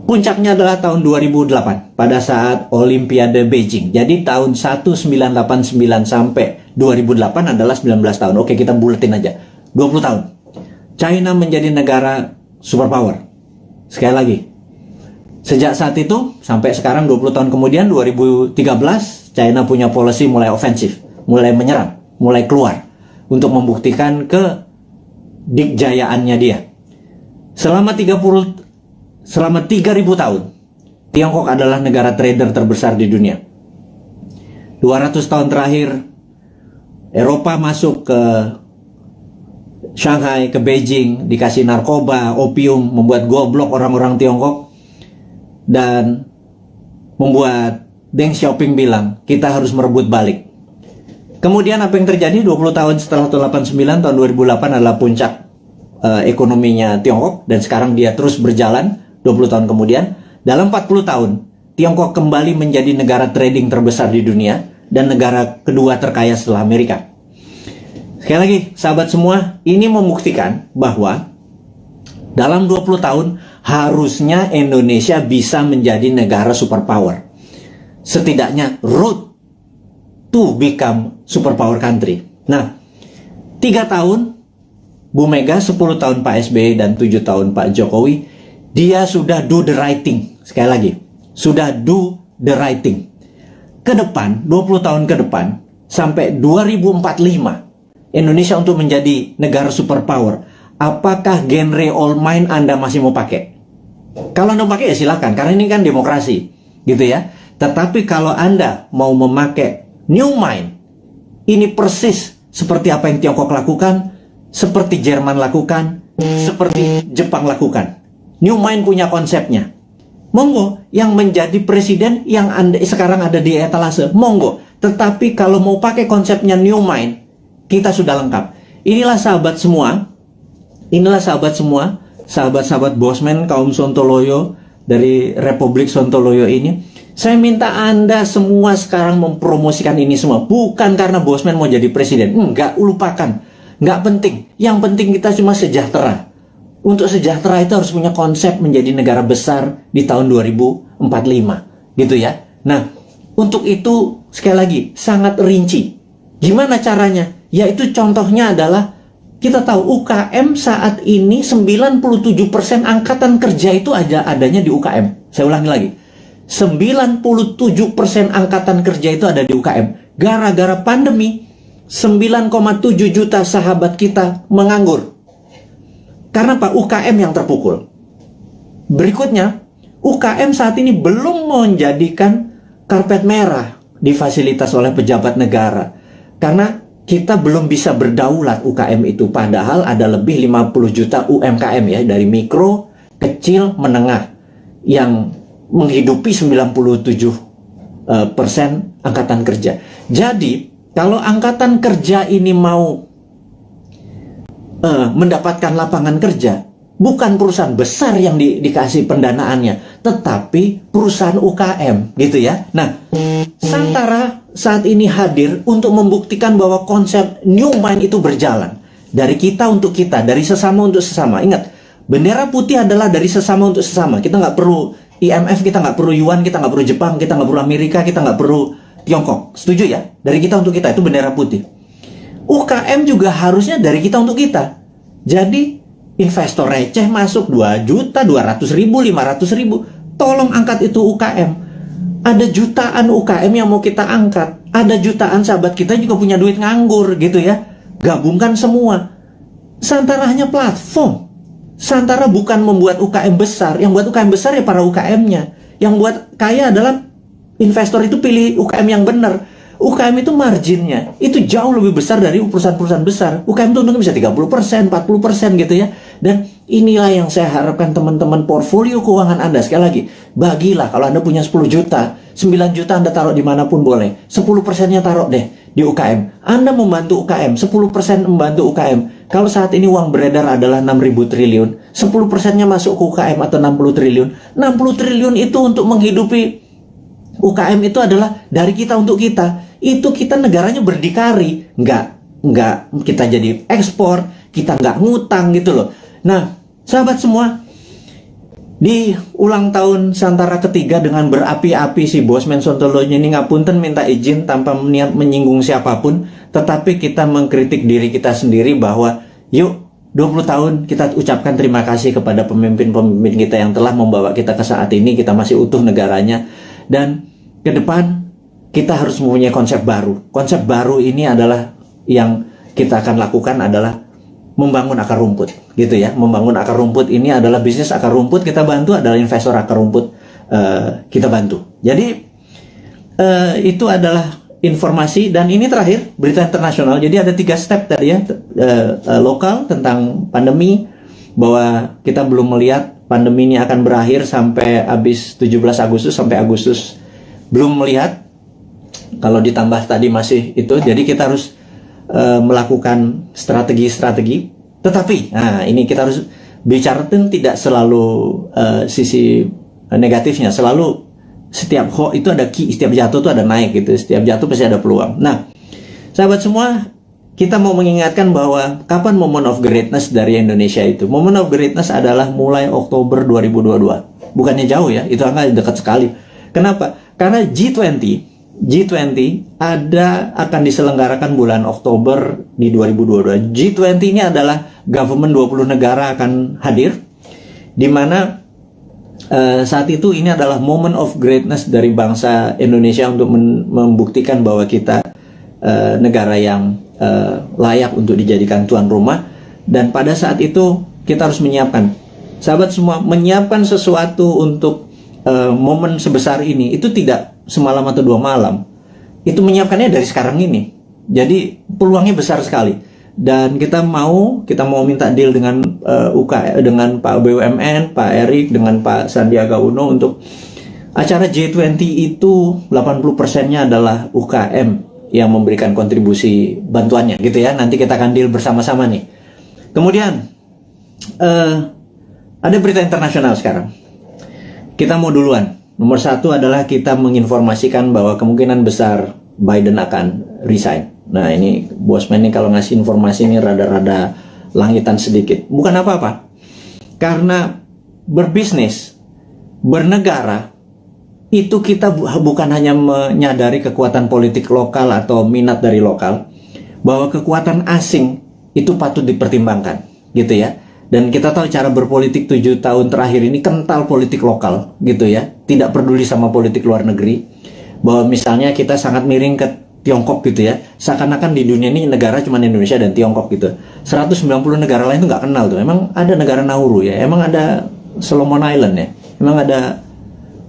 Puncaknya adalah tahun 2008 pada saat Olimpiade Beijing. Jadi tahun 1989 sampai 2008 adalah 19 tahun. Oke, kita buletin aja. 20 tahun. China menjadi negara superpower Sekali lagi, sejak saat itu sampai sekarang 20 tahun kemudian 2013 China punya policy mulai ofensif, mulai menyerang, mulai keluar untuk membuktikan ke dikjayaannya dia. Selama 30 selama 3000 tahun Tiongkok adalah negara trader terbesar di dunia. 200 tahun terakhir Eropa masuk ke Shanghai ke Beijing dikasih narkoba, opium, membuat goblok orang-orang Tiongkok dan membuat Deng Xiaoping bilang kita harus merebut balik. Kemudian apa yang terjadi 20 tahun setelah tahun 89 tahun 2008 adalah puncak uh, ekonominya Tiongkok dan sekarang dia terus berjalan 20 tahun kemudian dalam 40 tahun Tiongkok kembali menjadi negara trading terbesar di dunia dan negara kedua terkaya setelah Amerika. Sekali lagi, sahabat semua, ini membuktikan bahwa dalam 20 tahun harusnya Indonesia bisa menjadi negara superpower. Setidaknya root to become superpower country. Nah, tiga tahun Bu Mega, 10 tahun Pak SBY dan 7 tahun Pak Jokowi, dia sudah do the right thing. Sekali lagi, sudah do the right thing. Ke depan, 20 tahun ke depan, sampai 2045, Indonesia untuk menjadi negara superpower, apakah genre old mind Anda masih mau pakai? Kalau Anda pakai ya silakan, karena ini kan demokrasi, gitu ya. Tetapi kalau Anda mau memakai new mind, ini persis seperti apa yang Tiongkok lakukan, seperti Jerman lakukan, seperti Jepang lakukan. New mind punya konsepnya. Monggo, yang menjadi presiden yang anda, sekarang ada di etalase, monggo. Tetapi kalau mau pakai konsepnya new mind, kita sudah lengkap. Inilah sahabat semua, inilah sahabat semua, sahabat-sahabat Bosman kaum Sontoloyo dari Republik Sontoloyo ini. Saya minta Anda semua sekarang mempromosikan ini semua. Bukan karena Bosman mau jadi presiden. Enggak, lupakan. Enggak penting. Yang penting kita cuma sejahtera. Untuk sejahtera itu harus punya konsep menjadi negara besar di tahun 2045. Gitu ya. Nah, untuk itu sekali lagi sangat rinci. Gimana caranya? Yaitu contohnya adalah kita tahu UKM saat ini 97% angkatan kerja itu ada adanya di UKM. Saya ulangi lagi. 97% angkatan kerja itu ada di UKM. Gara-gara pandemi, 9,7 juta sahabat kita menganggur. Karena Pak UKM yang terpukul. Berikutnya, UKM saat ini belum menjadikan karpet merah di fasilitas oleh pejabat negara. Karena kita belum bisa berdaulat UKM itu padahal ada lebih 50 juta UMKM ya dari mikro, kecil, menengah yang menghidupi 97 uh, persen angkatan kerja. Jadi kalau angkatan kerja ini mau uh, mendapatkan lapangan kerja, bukan perusahaan besar yang di, dikasih pendanaannya, tetapi perusahaan UKM gitu ya. Nah, Santara saat ini hadir untuk membuktikan bahwa konsep new mind itu berjalan. Dari kita untuk kita, dari sesama untuk sesama. Ingat, bendera putih adalah dari sesama untuk sesama. Kita nggak perlu IMF, kita nggak perlu Yuan, kita nggak perlu Jepang, kita nggak perlu Amerika, kita nggak perlu Tiongkok. Setuju ya? Dari kita untuk kita, itu bendera putih. UKM juga harusnya dari kita untuk kita. Jadi, investor receh masuk 2 juta, 200 ribu, 500 ribu. Tolong angkat itu UKM ada jutaan UKM yang mau kita angkat. Ada jutaan sahabat kita juga punya duit nganggur gitu ya. Gabungkan semua. Santara hanya platform. Santara bukan membuat UKM besar. Yang buat UKM besar ya para UKM-nya. Yang buat kaya adalah investor itu pilih UKM yang benar. UKM itu marginnya itu jauh lebih besar dari perusahaan-perusahaan besar. UKM itu bisa 30%, 40% gitu ya. Dan inilah yang saya harapkan teman-teman portfolio keuangan Anda. Sekali lagi, bagilah kalau Anda punya 10 juta, 9 juta Anda taruh di mana pun boleh. 10 persennya taruh deh di UKM. Anda membantu UKM, 10 persen membantu UKM. Kalau saat ini uang beredar adalah 6.000 triliun, 10 persennya masuk ke UKM atau 60 triliun. 60 triliun itu untuk menghidupi UKM itu adalah dari kita untuk kita. Itu kita negaranya berdikari, nggak nggak kita jadi ekspor, kita nggak ngutang gitu loh. Nah, sahabat semua, di ulang tahun Santara ketiga dengan berapi-api si Bosman Sontoloyo ini ngapunten minta izin tanpa niat menyinggung siapa pun, tetapi kita mengkritik diri kita sendiri bahwa yuk 20 tahun kita ucapkan terima kasih kepada pemimpin-pemimpin kita yang telah membawa kita ke saat ini, kita masih utuh negaranya dan ke depan kita harus mempunyai konsep baru. Konsep baru ini adalah yang kita akan lakukan adalah membangun akar rumput gitu ya. Membangun akar rumput ini adalah bisnis akar rumput kita bantu adalah investor akar rumput uh, kita bantu. Jadi uh, itu adalah informasi dan ini terakhir berita internasional. Jadi ada tiga step tadi ya uh, lokal tentang pandemi bahwa kita belum melihat pandemi ini akan berakhir sampai habis 17 Agustus sampai Agustus. Belum melihat kalau ditambah tadi masih itu jadi kita harus uh, melakukan strategi-strategi. Tetapi, nah ini kita harus bicara itu tidak selalu uh, sisi negatifnya, selalu setiap ho itu ada ki, setiap jatuh itu ada naik gitu, setiap jatuh pasti ada peluang. Nah, sahabat semua, kita mau mengingatkan bahwa kapan moment of greatness dari Indonesia itu? Moment of greatness adalah mulai Oktober 2022. Bukannya jauh ya, itu angka dekat sekali. Kenapa? Karena G20 G20 ada akan diselenggarakan bulan Oktober di 2022. G20 ini adalah government 20 negara akan hadir di mana uh, saat itu ini adalah moment of greatness dari bangsa Indonesia untuk membuktikan bahwa kita uh, negara yang uh, layak untuk dijadikan tuan rumah. Dan pada saat itu kita harus menyiapkan. Sahabat semua menyiapkan sesuatu untuk uh, momen sebesar ini. Itu tidak semalam atau dua malam itu menyiapkannya dari sekarang ini. Jadi peluangnya besar sekali. Dan kita mau kita mau minta deal dengan uh, UK dengan Pak BUMN, Pak Erik dengan Pak Sandiaga Uno untuk acara G20 itu 80 persennya adalah UKM yang memberikan kontribusi bantuannya gitu ya. Nanti kita akan deal bersama-sama nih. Kemudian uh, ada berita internasional sekarang. Kita mau duluan nomor satu adalah kita menginformasikan bahwa kemungkinan besar Biden akan resign Nah ini bosman ini kalau ngasih informasi ini rada-rada langitan sedikit. Bukan apa-apa. Karena berbisnis, bernegara, itu kita bukan hanya menyadari kekuatan politik lokal atau minat dari lokal, bahwa kekuatan asing itu patut dipertimbangkan, gitu ya. Dan kita tahu cara berpolitik tujuh tahun terakhir ini kental politik lokal, gitu ya. Tidak peduli sama politik luar negeri. Bahwa misalnya kita sangat miring ke Tiongkok gitu ya seakan-akan di dunia ini negara cuma Indonesia dan Tiongkok gitu. 190 negara lain itu nggak kenal tuh. Emang ada negara Nauru ya? Emang ada Solomon Island ya? Emang ada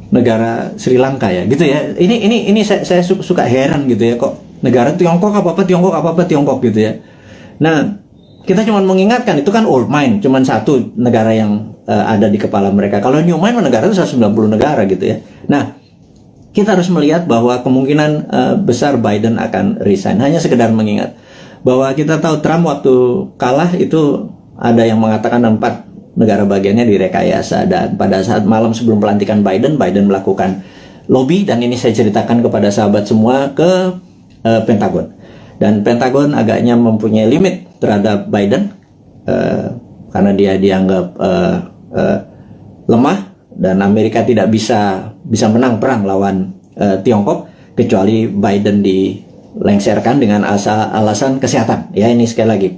negara Sri Lanka ya? Gitu ya. Ini ini ini saya, saya suka heran gitu ya kok negara Tiongkok apa apa Tiongkok apa apa Tiongkok gitu ya. Nah kita cuma mengingatkan itu kan old mind cuma satu negara yang uh, ada di kepala mereka kalau new mind negara itu 190 negara gitu ya nah kita harus melihat bahwa kemungkinan uh, besar Biden akan resign. Hanya sekedar mengingat bahwa kita tahu Trump waktu kalah itu ada yang mengatakan empat negara bagiannya direkayasa dan pada saat malam sebelum pelantikan Biden, Biden melakukan lobby dan ini saya ceritakan kepada sahabat semua ke uh, Pentagon. Dan Pentagon agaknya mempunyai limit terhadap Biden uh, karena dia dianggap uh, uh, lemah dan Amerika tidak bisa bisa menang perang lawan uh, Tiongkok kecuali Biden dilengsarkan dengan asa, alasan kesehatan. Ya ini sekali lagi.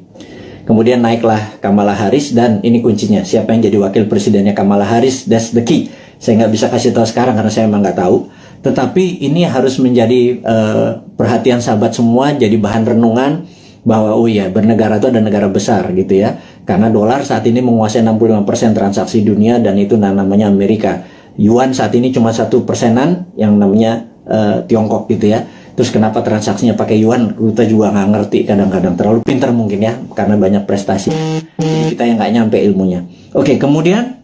Kemudian naiklah Kamala Harris dan ini kuncinya. Siapa yang jadi wakil presidennya? Kamala Harris that's the key. Saya nggak bisa kasih tahu sekarang karena saya emang nggak tahu. Tetapi ini harus menjadi uh, perhatian sahabat semua jadi bahan renungan bahwa oh ya bernegara itu ada negara besar gitu ya karena dolar saat ini menguasai 65% transaksi dunia dan itu namanya Amerika. Yuan saat ini cuma satu persenan yang namanya uh, Tiongkok gitu ya. Terus kenapa transaksinya pakai yuan? Kita juga nggak ngerti kadang-kadang. Terlalu pintar mungkin ya karena banyak prestasi. Jadi kita yang nggak nyampe ilmunya. Oke kemudian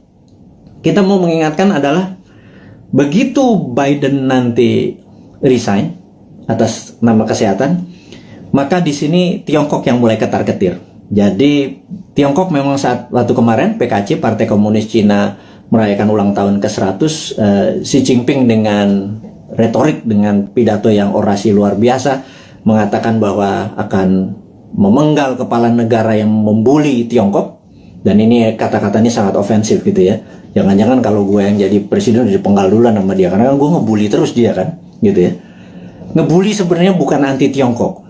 kita mau mengingatkan adalah begitu Biden nanti resign atas nama kesehatan maka di sini Tiongkok yang mulai ketar-ketir. Jadi Tiongkok memang saat waktu kemarin PKC Partai Komunis Cina merayakan ulang tahun ke-100 uh, eh, Xi Jinping dengan retorik dengan pidato yang orasi luar biasa mengatakan bahwa akan memenggal kepala negara yang membuli Tiongkok. Dan ini kata-katanya sangat ofensif gitu ya. Jangan-jangan kalau gue yang jadi presiden udah dipenggal dulu sama dia karena kan gue ngebully terus dia kan gitu ya. Ngebully sebenarnya bukan anti Tiongkok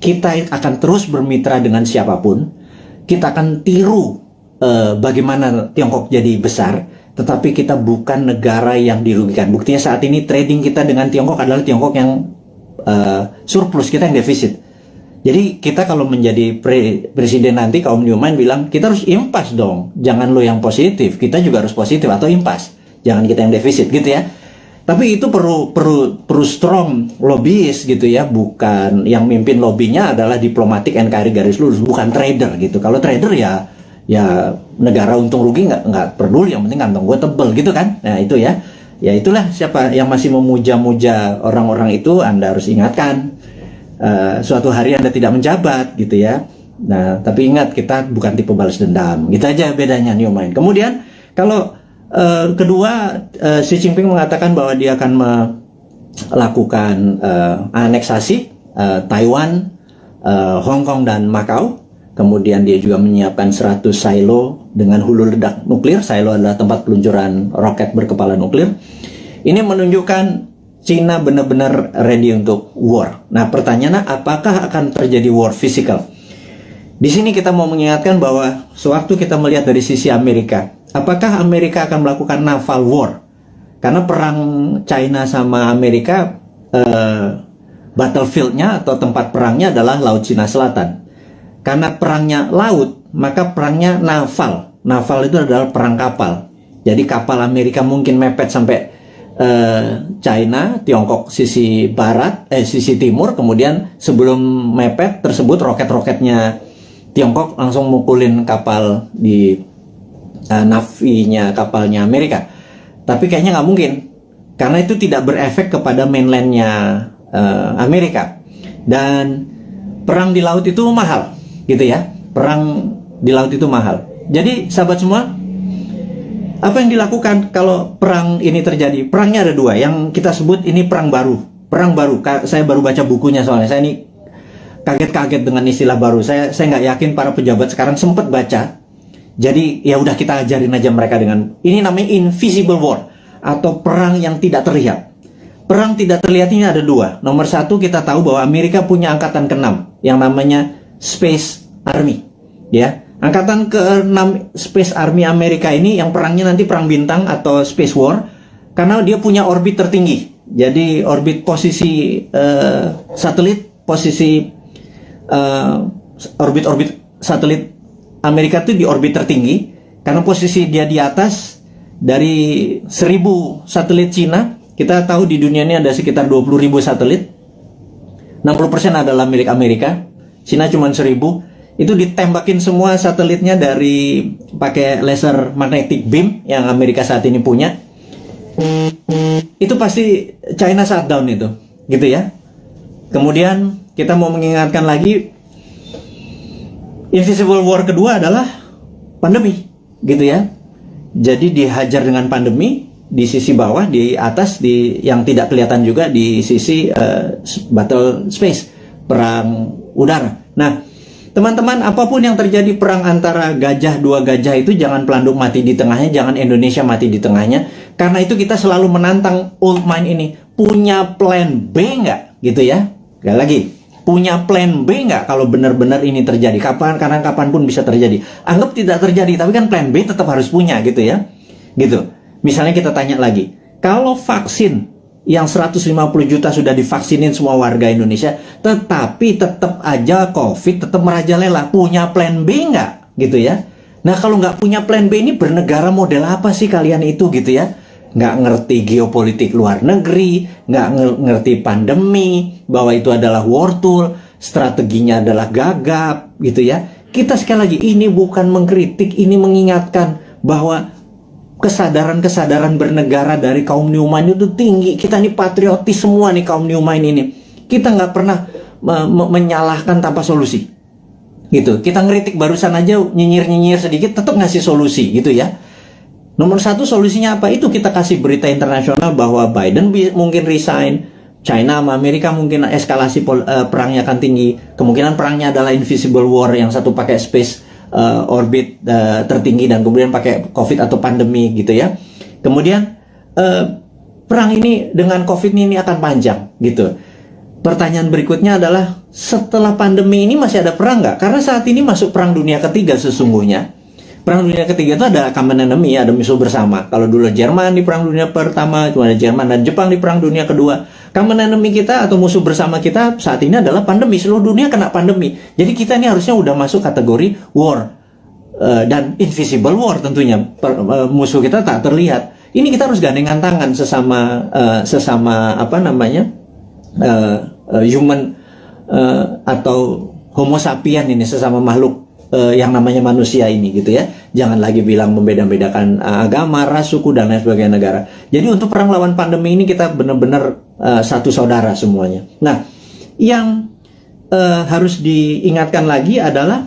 kita akan terus bermitra dengan siapa pun, kita akan tiru uh, bagaimana Tiongkok jadi besar, tetapi kita bukan negara yang dirugikan. Buktinya saat ini trading kita dengan Tiongkok adalah Tiongkok yang uh, surplus, kita yang defisit. Jadi kita kalau menjadi pre presiden nanti kaum Newman bilang kita harus impas dong, jangan lo yang positif, kita juga harus positif atau impas, jangan kita yang defisit gitu ya. Tapi itu perlu perlu perlu strong lobbyis gitu ya, bukan yang mimpin lobbynya adalah diplomatik NKRI garis lurus, bukan trader gitu. Kalau trader ya ya negara untung rugi nggak nggak peduli, yang penting kantong gue tebel gitu kan. Nah itu ya, ya itulah siapa yang masih memuja-muja orang-orang itu Anda harus ingatkan uh, suatu hari Anda tidak menjabat gitu ya. Nah tapi ingat kita bukan tipe balas dendam, gitu aja bedanya new mind. Kemudian kalau Uh, kedua, uh, Xi Jinping mengatakan bahwa dia akan melakukan uh, aneksasi uh, Taiwan, uh, Hong Kong dan Macau. Kemudian dia juga menyiapkan 100 silo dengan hulu ledak nuklir. Silo adalah tempat peluncuran roket berkepala nuklir. Ini menunjukkan Cina benar-benar ready untuk war. Nah, pertanyaannya apakah akan terjadi war physical? Di sini kita mau mengingatkan bahwa sewaktu kita melihat dari sisi Amerika, apakah Amerika akan melakukan naval war? Karena perang China sama Amerika uh, battlefieldnya atau tempat perangnya adalah Laut Cina Selatan. Karena perangnya laut, maka perangnya naval. Naval itu adalah perang kapal. Jadi kapal Amerika mungkin mepet sampai uh, China, Tiongkok sisi barat, eh sisi timur, kemudian sebelum mepet tersebut roket-roketnya Tiongkok langsung mukulin kapal di uh, navinya kapalnya Amerika. Tapi kayaknya nggak mungkin karena itu tidak berefek kepada mainlandnya uh, Amerika. Dan perang di laut itu mahal gitu ya. Perang di laut itu mahal. Jadi sahabat semua apa yang dilakukan kalau perang ini terjadi? Perangnya ada dua. Yang kita sebut ini perang baru. Perang baru. Saya baru baca bukunya soalnya. Saya ini kaget-kaget dengan istilah baru. Saya saya nggak yakin para pejabat sekarang sempat baca jadi ya udah kita ajarin aja mereka dengan ini namanya invisible war atau perang yang tidak terlihat. Perang tidak terlihat ini ada dua. Nomor satu kita tahu bahwa Amerika punya angkatan keenam yang namanya Space Army ya. Angkatan ke-6 Space Army Amerika ini yang perangnya nanti perang bintang atau Space War karena dia punya orbit tertinggi. Jadi orbit posisi uh, satelit, posisi uh, orbit-orbit satelit Amerika itu di orbit tertinggi karena posisi dia di atas dari 1000 satelit Cina. Kita tahu di dunia ini ada sekitar 20.000 satelit. 60% adalah milik Amerika. Cina cuma 1000 itu ditembakin semua satelitnya dari pakai laser magnetic beam yang Amerika saat ini punya itu pasti China shutdown itu gitu ya kemudian kita mau mengingatkan lagi invisible war kedua adalah pandemi gitu ya jadi dihajar dengan pandemi di sisi bawah di atas di yang tidak kelihatan juga di sisi uh, battle space perang udara nah Teman-teman, apa pun yang terjadi perang antara gajah dua gajah itu jangan pelanduk mati di tengahnya, jangan Indonesia mati di tengahnya. Karena itu kita selalu menantang old mind ini. Punya plan B nggak? Gitu ya. Gak lagi. Punya plan B nggak kalau benar-benar ini terjadi? Kapan, karena kapan pun bisa terjadi. Anggap tidak terjadi, tapi kan plan B tetap harus punya gitu ya. Gitu. Misalnya kita tanya lagi. Kalau vaksin yang 150 juta sudah divaksinin semua warga Indonesia, tetapi tetap aja COVID tetap merajalela. Punya plan B nggak? Gitu ya. Nah kalau nggak punya plan B ini bernegara model apa sih kalian itu gitu ya? Nggak ngerti geopolitik luar negeri, nggak ngerti pandemi, bahwa itu adalah war tool, strateginya adalah gagap gitu ya. Kita sekali lagi ini bukan mengkritik, ini mengingatkan bahwa kesadaran-kesadaran bernegara dari kaum Newman itu tinggi. Kita nih patriotis semua nih kaum Newman ini. Kita nggak pernah me me menyalahkan tanpa solusi. Gitu. Kita ngeritik barusan aja nyinyir-nyinyir sedikit tetap ngasih solusi gitu ya. Nomor satu solusinya apa? Itu kita kasih berita internasional bahwa Biden mungkin resign, China sama Amerika mungkin eskalasi uh, perangnya akan tinggi. Kemungkinan perangnya adalah invisible war yang satu pakai space uh, orbit uh, tertinggi dan kemudian pakai COVID atau pandemi gitu ya. Kemudian uh, perang ini dengan COVID ini akan panjang gitu. Pertanyaan berikutnya adalah setelah pandemi ini masih ada perang nggak? Karena saat ini masuk perang dunia ketiga sesungguhnya. Perang dunia ketiga itu ada common enemy, ada musuh bersama. Kalau dulu Jerman di perang dunia pertama, cuma ada Jerman dan Jepang di perang dunia kedua Common enemy kita atau musuh bersama kita saat ini adalah pandemi. Seluruh dunia kena pandemi. Jadi kita ini harusnya udah masuk kategori war. Uh, dan invisible war tentunya. Per, uh, musuh kita tak terlihat. Ini kita harus gandengan tangan sesama uh, sesama apa namanya? Uh, uh, human uh, atau homo sapien ini sesama makhluk uh, yang namanya manusia ini gitu ya. Jangan lagi bilang membeda-bedakan uh, agama, ras, suku dan lain sebagainya negara. Jadi untuk perang lawan pandemi ini kita benar-benar uh, satu saudara semuanya. Nah, yang uh, harus diingatkan lagi adalah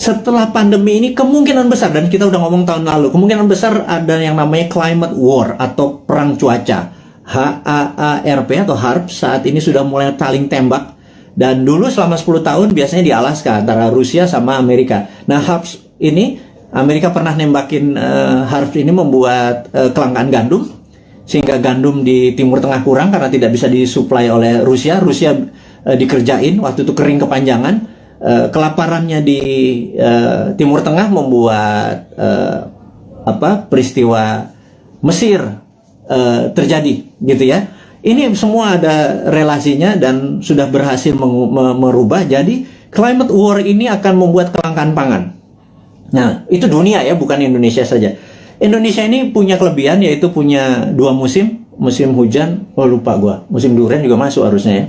setelah pandemi ini kemungkinan besar dan kita udah ngomong tahun lalu kemungkinan besar ada yang namanya climate war atau perang cuaca HAARP atau HARP saat ini sudah mulai saling tembak dan dulu selama 10 tahun biasanya di Alaska antara Rusia sama Amerika. Nah, HARPS ini Amerika pernah nembakin uh, HARPS ini membuat uh, kelangkaan gandum sehingga gandum di Timur Tengah kurang karena tidak bisa disuplai oleh Rusia. Rusia uh, dikerjain waktu itu kering kepanjangan. Uh, kelaparannya di uh, Timur Tengah membuat uh, apa peristiwa Mesir uh, terjadi gitu ya ini semua ada relasinya dan sudah berhasil merubah. Jadi climate war ini akan membuat kelangkaan pangan. Nah, itu dunia ya, bukan Indonesia saja. Indonesia ini punya kelebihan yaitu punya dua musim, musim hujan, oh lupa gua. Musim durian juga masuk harusnya ya.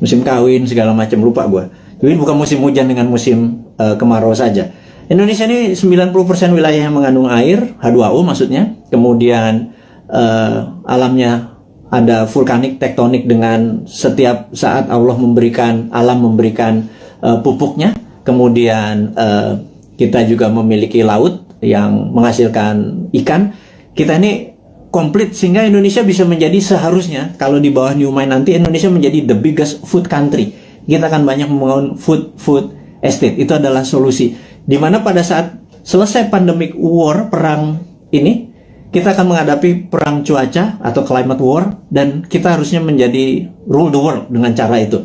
Musim kawin segala macam lupa gua. Jadi bukan musim hujan dengan musim uh, kemarau saja. Indonesia ini 90% wilayah yang mengandung air, H2O maksudnya. Kemudian uh, alamnya ada vulkanik tektonik dengan setiap saat Allah memberikan alam memberikan uh, pupuknya. Kemudian uh, kita juga memiliki laut yang menghasilkan ikan. Kita ini komplit sehingga Indonesia bisa menjadi seharusnya kalau di bawah New Mind nanti Indonesia menjadi the biggest food country. Kita akan banyak membangun food food estate. Itu adalah solusi. Di mana pada saat selesai pandemic war perang ini kita akan menghadapi perang cuaca atau climate war dan kita harusnya menjadi rule the world dengan cara itu.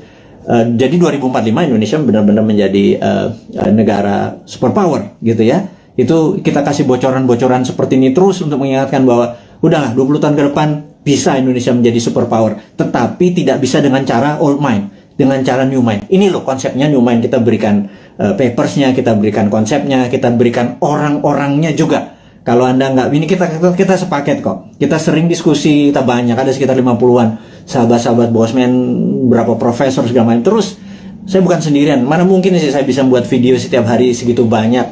Uh, jadi 2045 Indonesia benar-benar menjadi uh, negara superpower gitu ya. Itu kita kasih bocoran-bocoran seperti ini terus untuk mengingatkan bahwa udahlah 20 tahun ke depan bisa Indonesia menjadi superpower, tetapi tidak bisa dengan cara old mind, dengan cara new mind. Ini loh konsepnya new mind kita berikan uh, papersnya, kita berikan konsepnya, kita berikan orang-orangnya juga kalau Anda nggak, ini kita, kita kita sepaket kok. Kita sering diskusi, kita banyak, ada sekitar 50-an sahabat-sahabat bosman, berapa profesor segala macam. Terus saya bukan sendirian. Mana mungkin sih saya bisa buat video setiap hari segitu banyak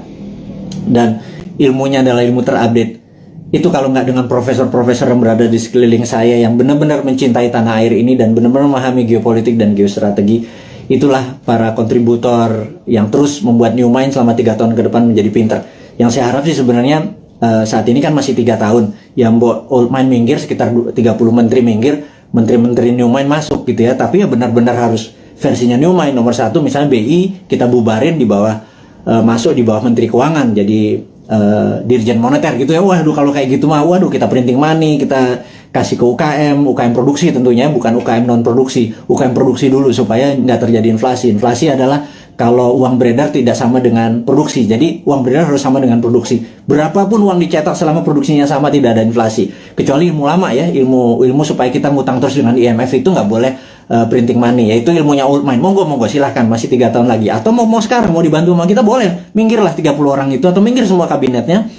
dan ilmunya adalah ilmu terupdate. Itu kalau nggak dengan profesor-profesor yang berada di sekeliling saya yang benar-benar mencintai tanah air ini dan benar-benar memahami geopolitik dan geostrategi, itulah para kontributor yang terus membuat New Mind selama tiga tahun ke depan menjadi pinter. Yang saya harap sih sebenarnya uh, saat ini kan masih tiga tahun. Yang old mind minggir sekitar 30 menteri minggir menteri-menteri new mind masuk gitu ya. Tapi ya benar-benar harus versinya new mind nomor satu misalnya BI kita bubarin di bawah uh, masuk di bawah menteri keuangan. Jadi uh, dirjen moneter gitu ya. Waduh kalau kayak gitu mah waduh kita printing money kita kasih ke UKM UKM produksi tentunya bukan UKM non produksi UKM produksi dulu supaya nggak terjadi inflasi. Inflasi adalah kalau uang beredar tidak sama dengan produksi. Jadi uang beredar harus sama dengan produksi. Berapapun uang dicetak selama produksinya sama tidak ada inflasi. Kecuali ilmu lama ya, ilmu ilmu supaya kita ngutang terus dengan IMF itu nggak boleh uh, printing money. Yaitu ilmunya old mind. Monggo monggo silahkan masih tiga tahun lagi. Atau mau mau sekarang mau dibantu sama kita boleh. Minggirlah 30 orang itu atau minggir semua kabinetnya.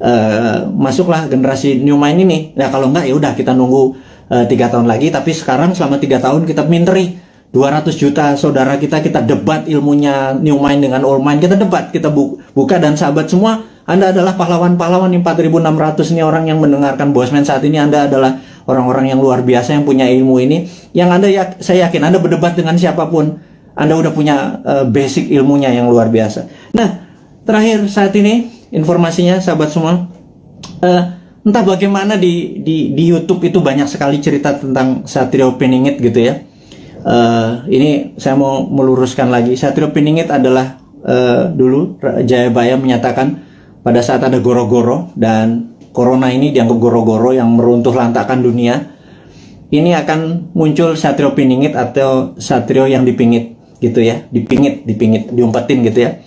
Uh, masuklah generasi new mind ini. Nah kalau enggak ya udah kita nunggu eh, tiga tahun lagi. Tapi sekarang selama tiga tahun kita minteri 200 juta saudara kita kita debat ilmunya new mind dengan old mind. Kita debat kita bu buka dan sahabat semua Anda adalah pahlawan-pahlawan 4600 ini orang yang mendengarkan Bosman saat ini. Anda adalah orang-orang yang luar biasa yang punya ilmu ini. Yang Anda ya, saya yakin Anda berdebat dengan siapa pun Anda udah punya uh, basic ilmunya yang luar biasa. Nah terakhir saat ini informasinya sahabat semua uh, entah bagaimana di, di di YouTube itu banyak sekali cerita tentang Satrio Peningit gitu ya Uh, ini saya mau meluruskan lagi. Satrio Piningit adalah uh, dulu Jayabaya menyatakan pada saat ada goro-goro dan corona ini dianggap goro-goro yang meruntuh lantakan dunia. Ini akan muncul Satrio Piningit atau Satrio yang dipingit gitu ya, dipingit, dipingit, diumpetin gitu ya.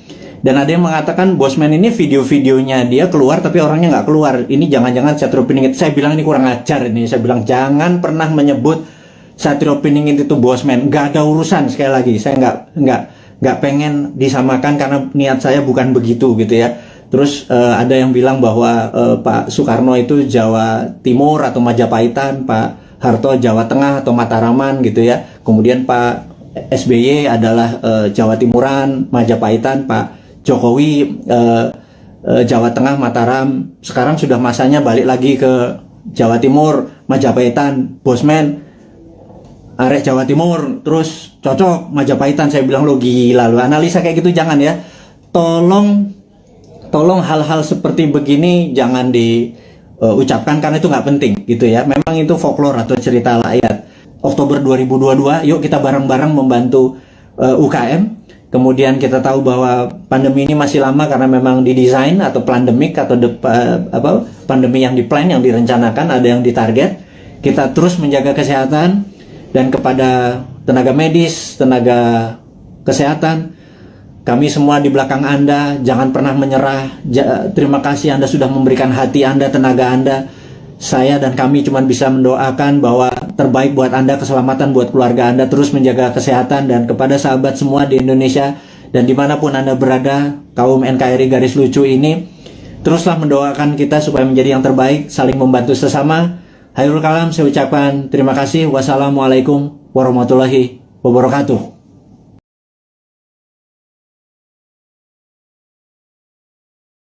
Dan ada yang mengatakan Bosman ini video-videonya dia keluar tapi orangnya nggak keluar. Ini jangan-jangan Satrio Piningit. Saya bilang ini kurang ajar ini. Saya bilang jangan pernah menyebut Satrio Piningit itu bosman nggak ada urusan sekali lagi. Saya nggak nggak nggak pengen disamakan karena niat saya bukan begitu gitu ya. Terus uh, ada yang bilang bahwa uh, Pak Soekarno itu Jawa Timur atau Majapahitan Pak Harto Jawa Tengah atau Mataraman gitu ya. Kemudian Pak SBY adalah uh, Jawa Timuran Majapahitan Pak Jokowi uh, Jawa Tengah Mataram. Sekarang sudah masanya balik lagi ke Jawa Timur Majapahitan Bosman arek Jawa Timur terus cocok Majapahitan saya bilang lo gila lo analisa kayak gitu jangan ya. Tolong tolong hal-hal seperti begini jangan diucapkan uh, karena itu nggak penting gitu ya. Memang itu folklore atau cerita rakyat. Oktober 2022 yuk kita bareng-bareng membantu uh, UKM kemudian kita tahu bahwa pandemi ini masih lama karena memang didesain atau pandemik atau de, uh, apa pandemi yang diplan yang direncanakan ada yang ditarget. Kita terus menjaga kesehatan dan kepada tenaga medis, tenaga kesehatan, kami semua di belakang Anda, jangan pernah menyerah. Ja, terima kasih Anda sudah memberikan hati Anda, tenaga Anda. saya dan kami cuma bisa mendoakan bahwa terbaik buat Anda, keselamatan buat keluarga Anda, terus menjaga kesehatan dan kepada sahabat semua di Indonesia dan di mana pun Anda berada, kaum NKRI garis lucu ini, teruslah mendoakan kita supaya menjadi yang terbaik, saling membantu sesama. Hayrul kalam saya ucapkan terima kasih. Wassalamualaikum warahmatullahi wabarakatuh.